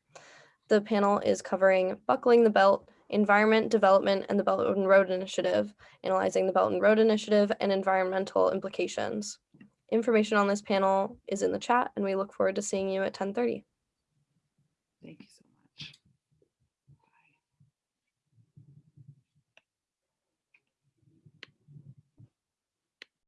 The panel is covering Buckling the Belt, Environment, Development, and the Belt and Road Initiative, analyzing the Belt and Road Initiative and environmental implications. Information on this panel is in the chat, and we look forward to seeing you at 10:30. thank you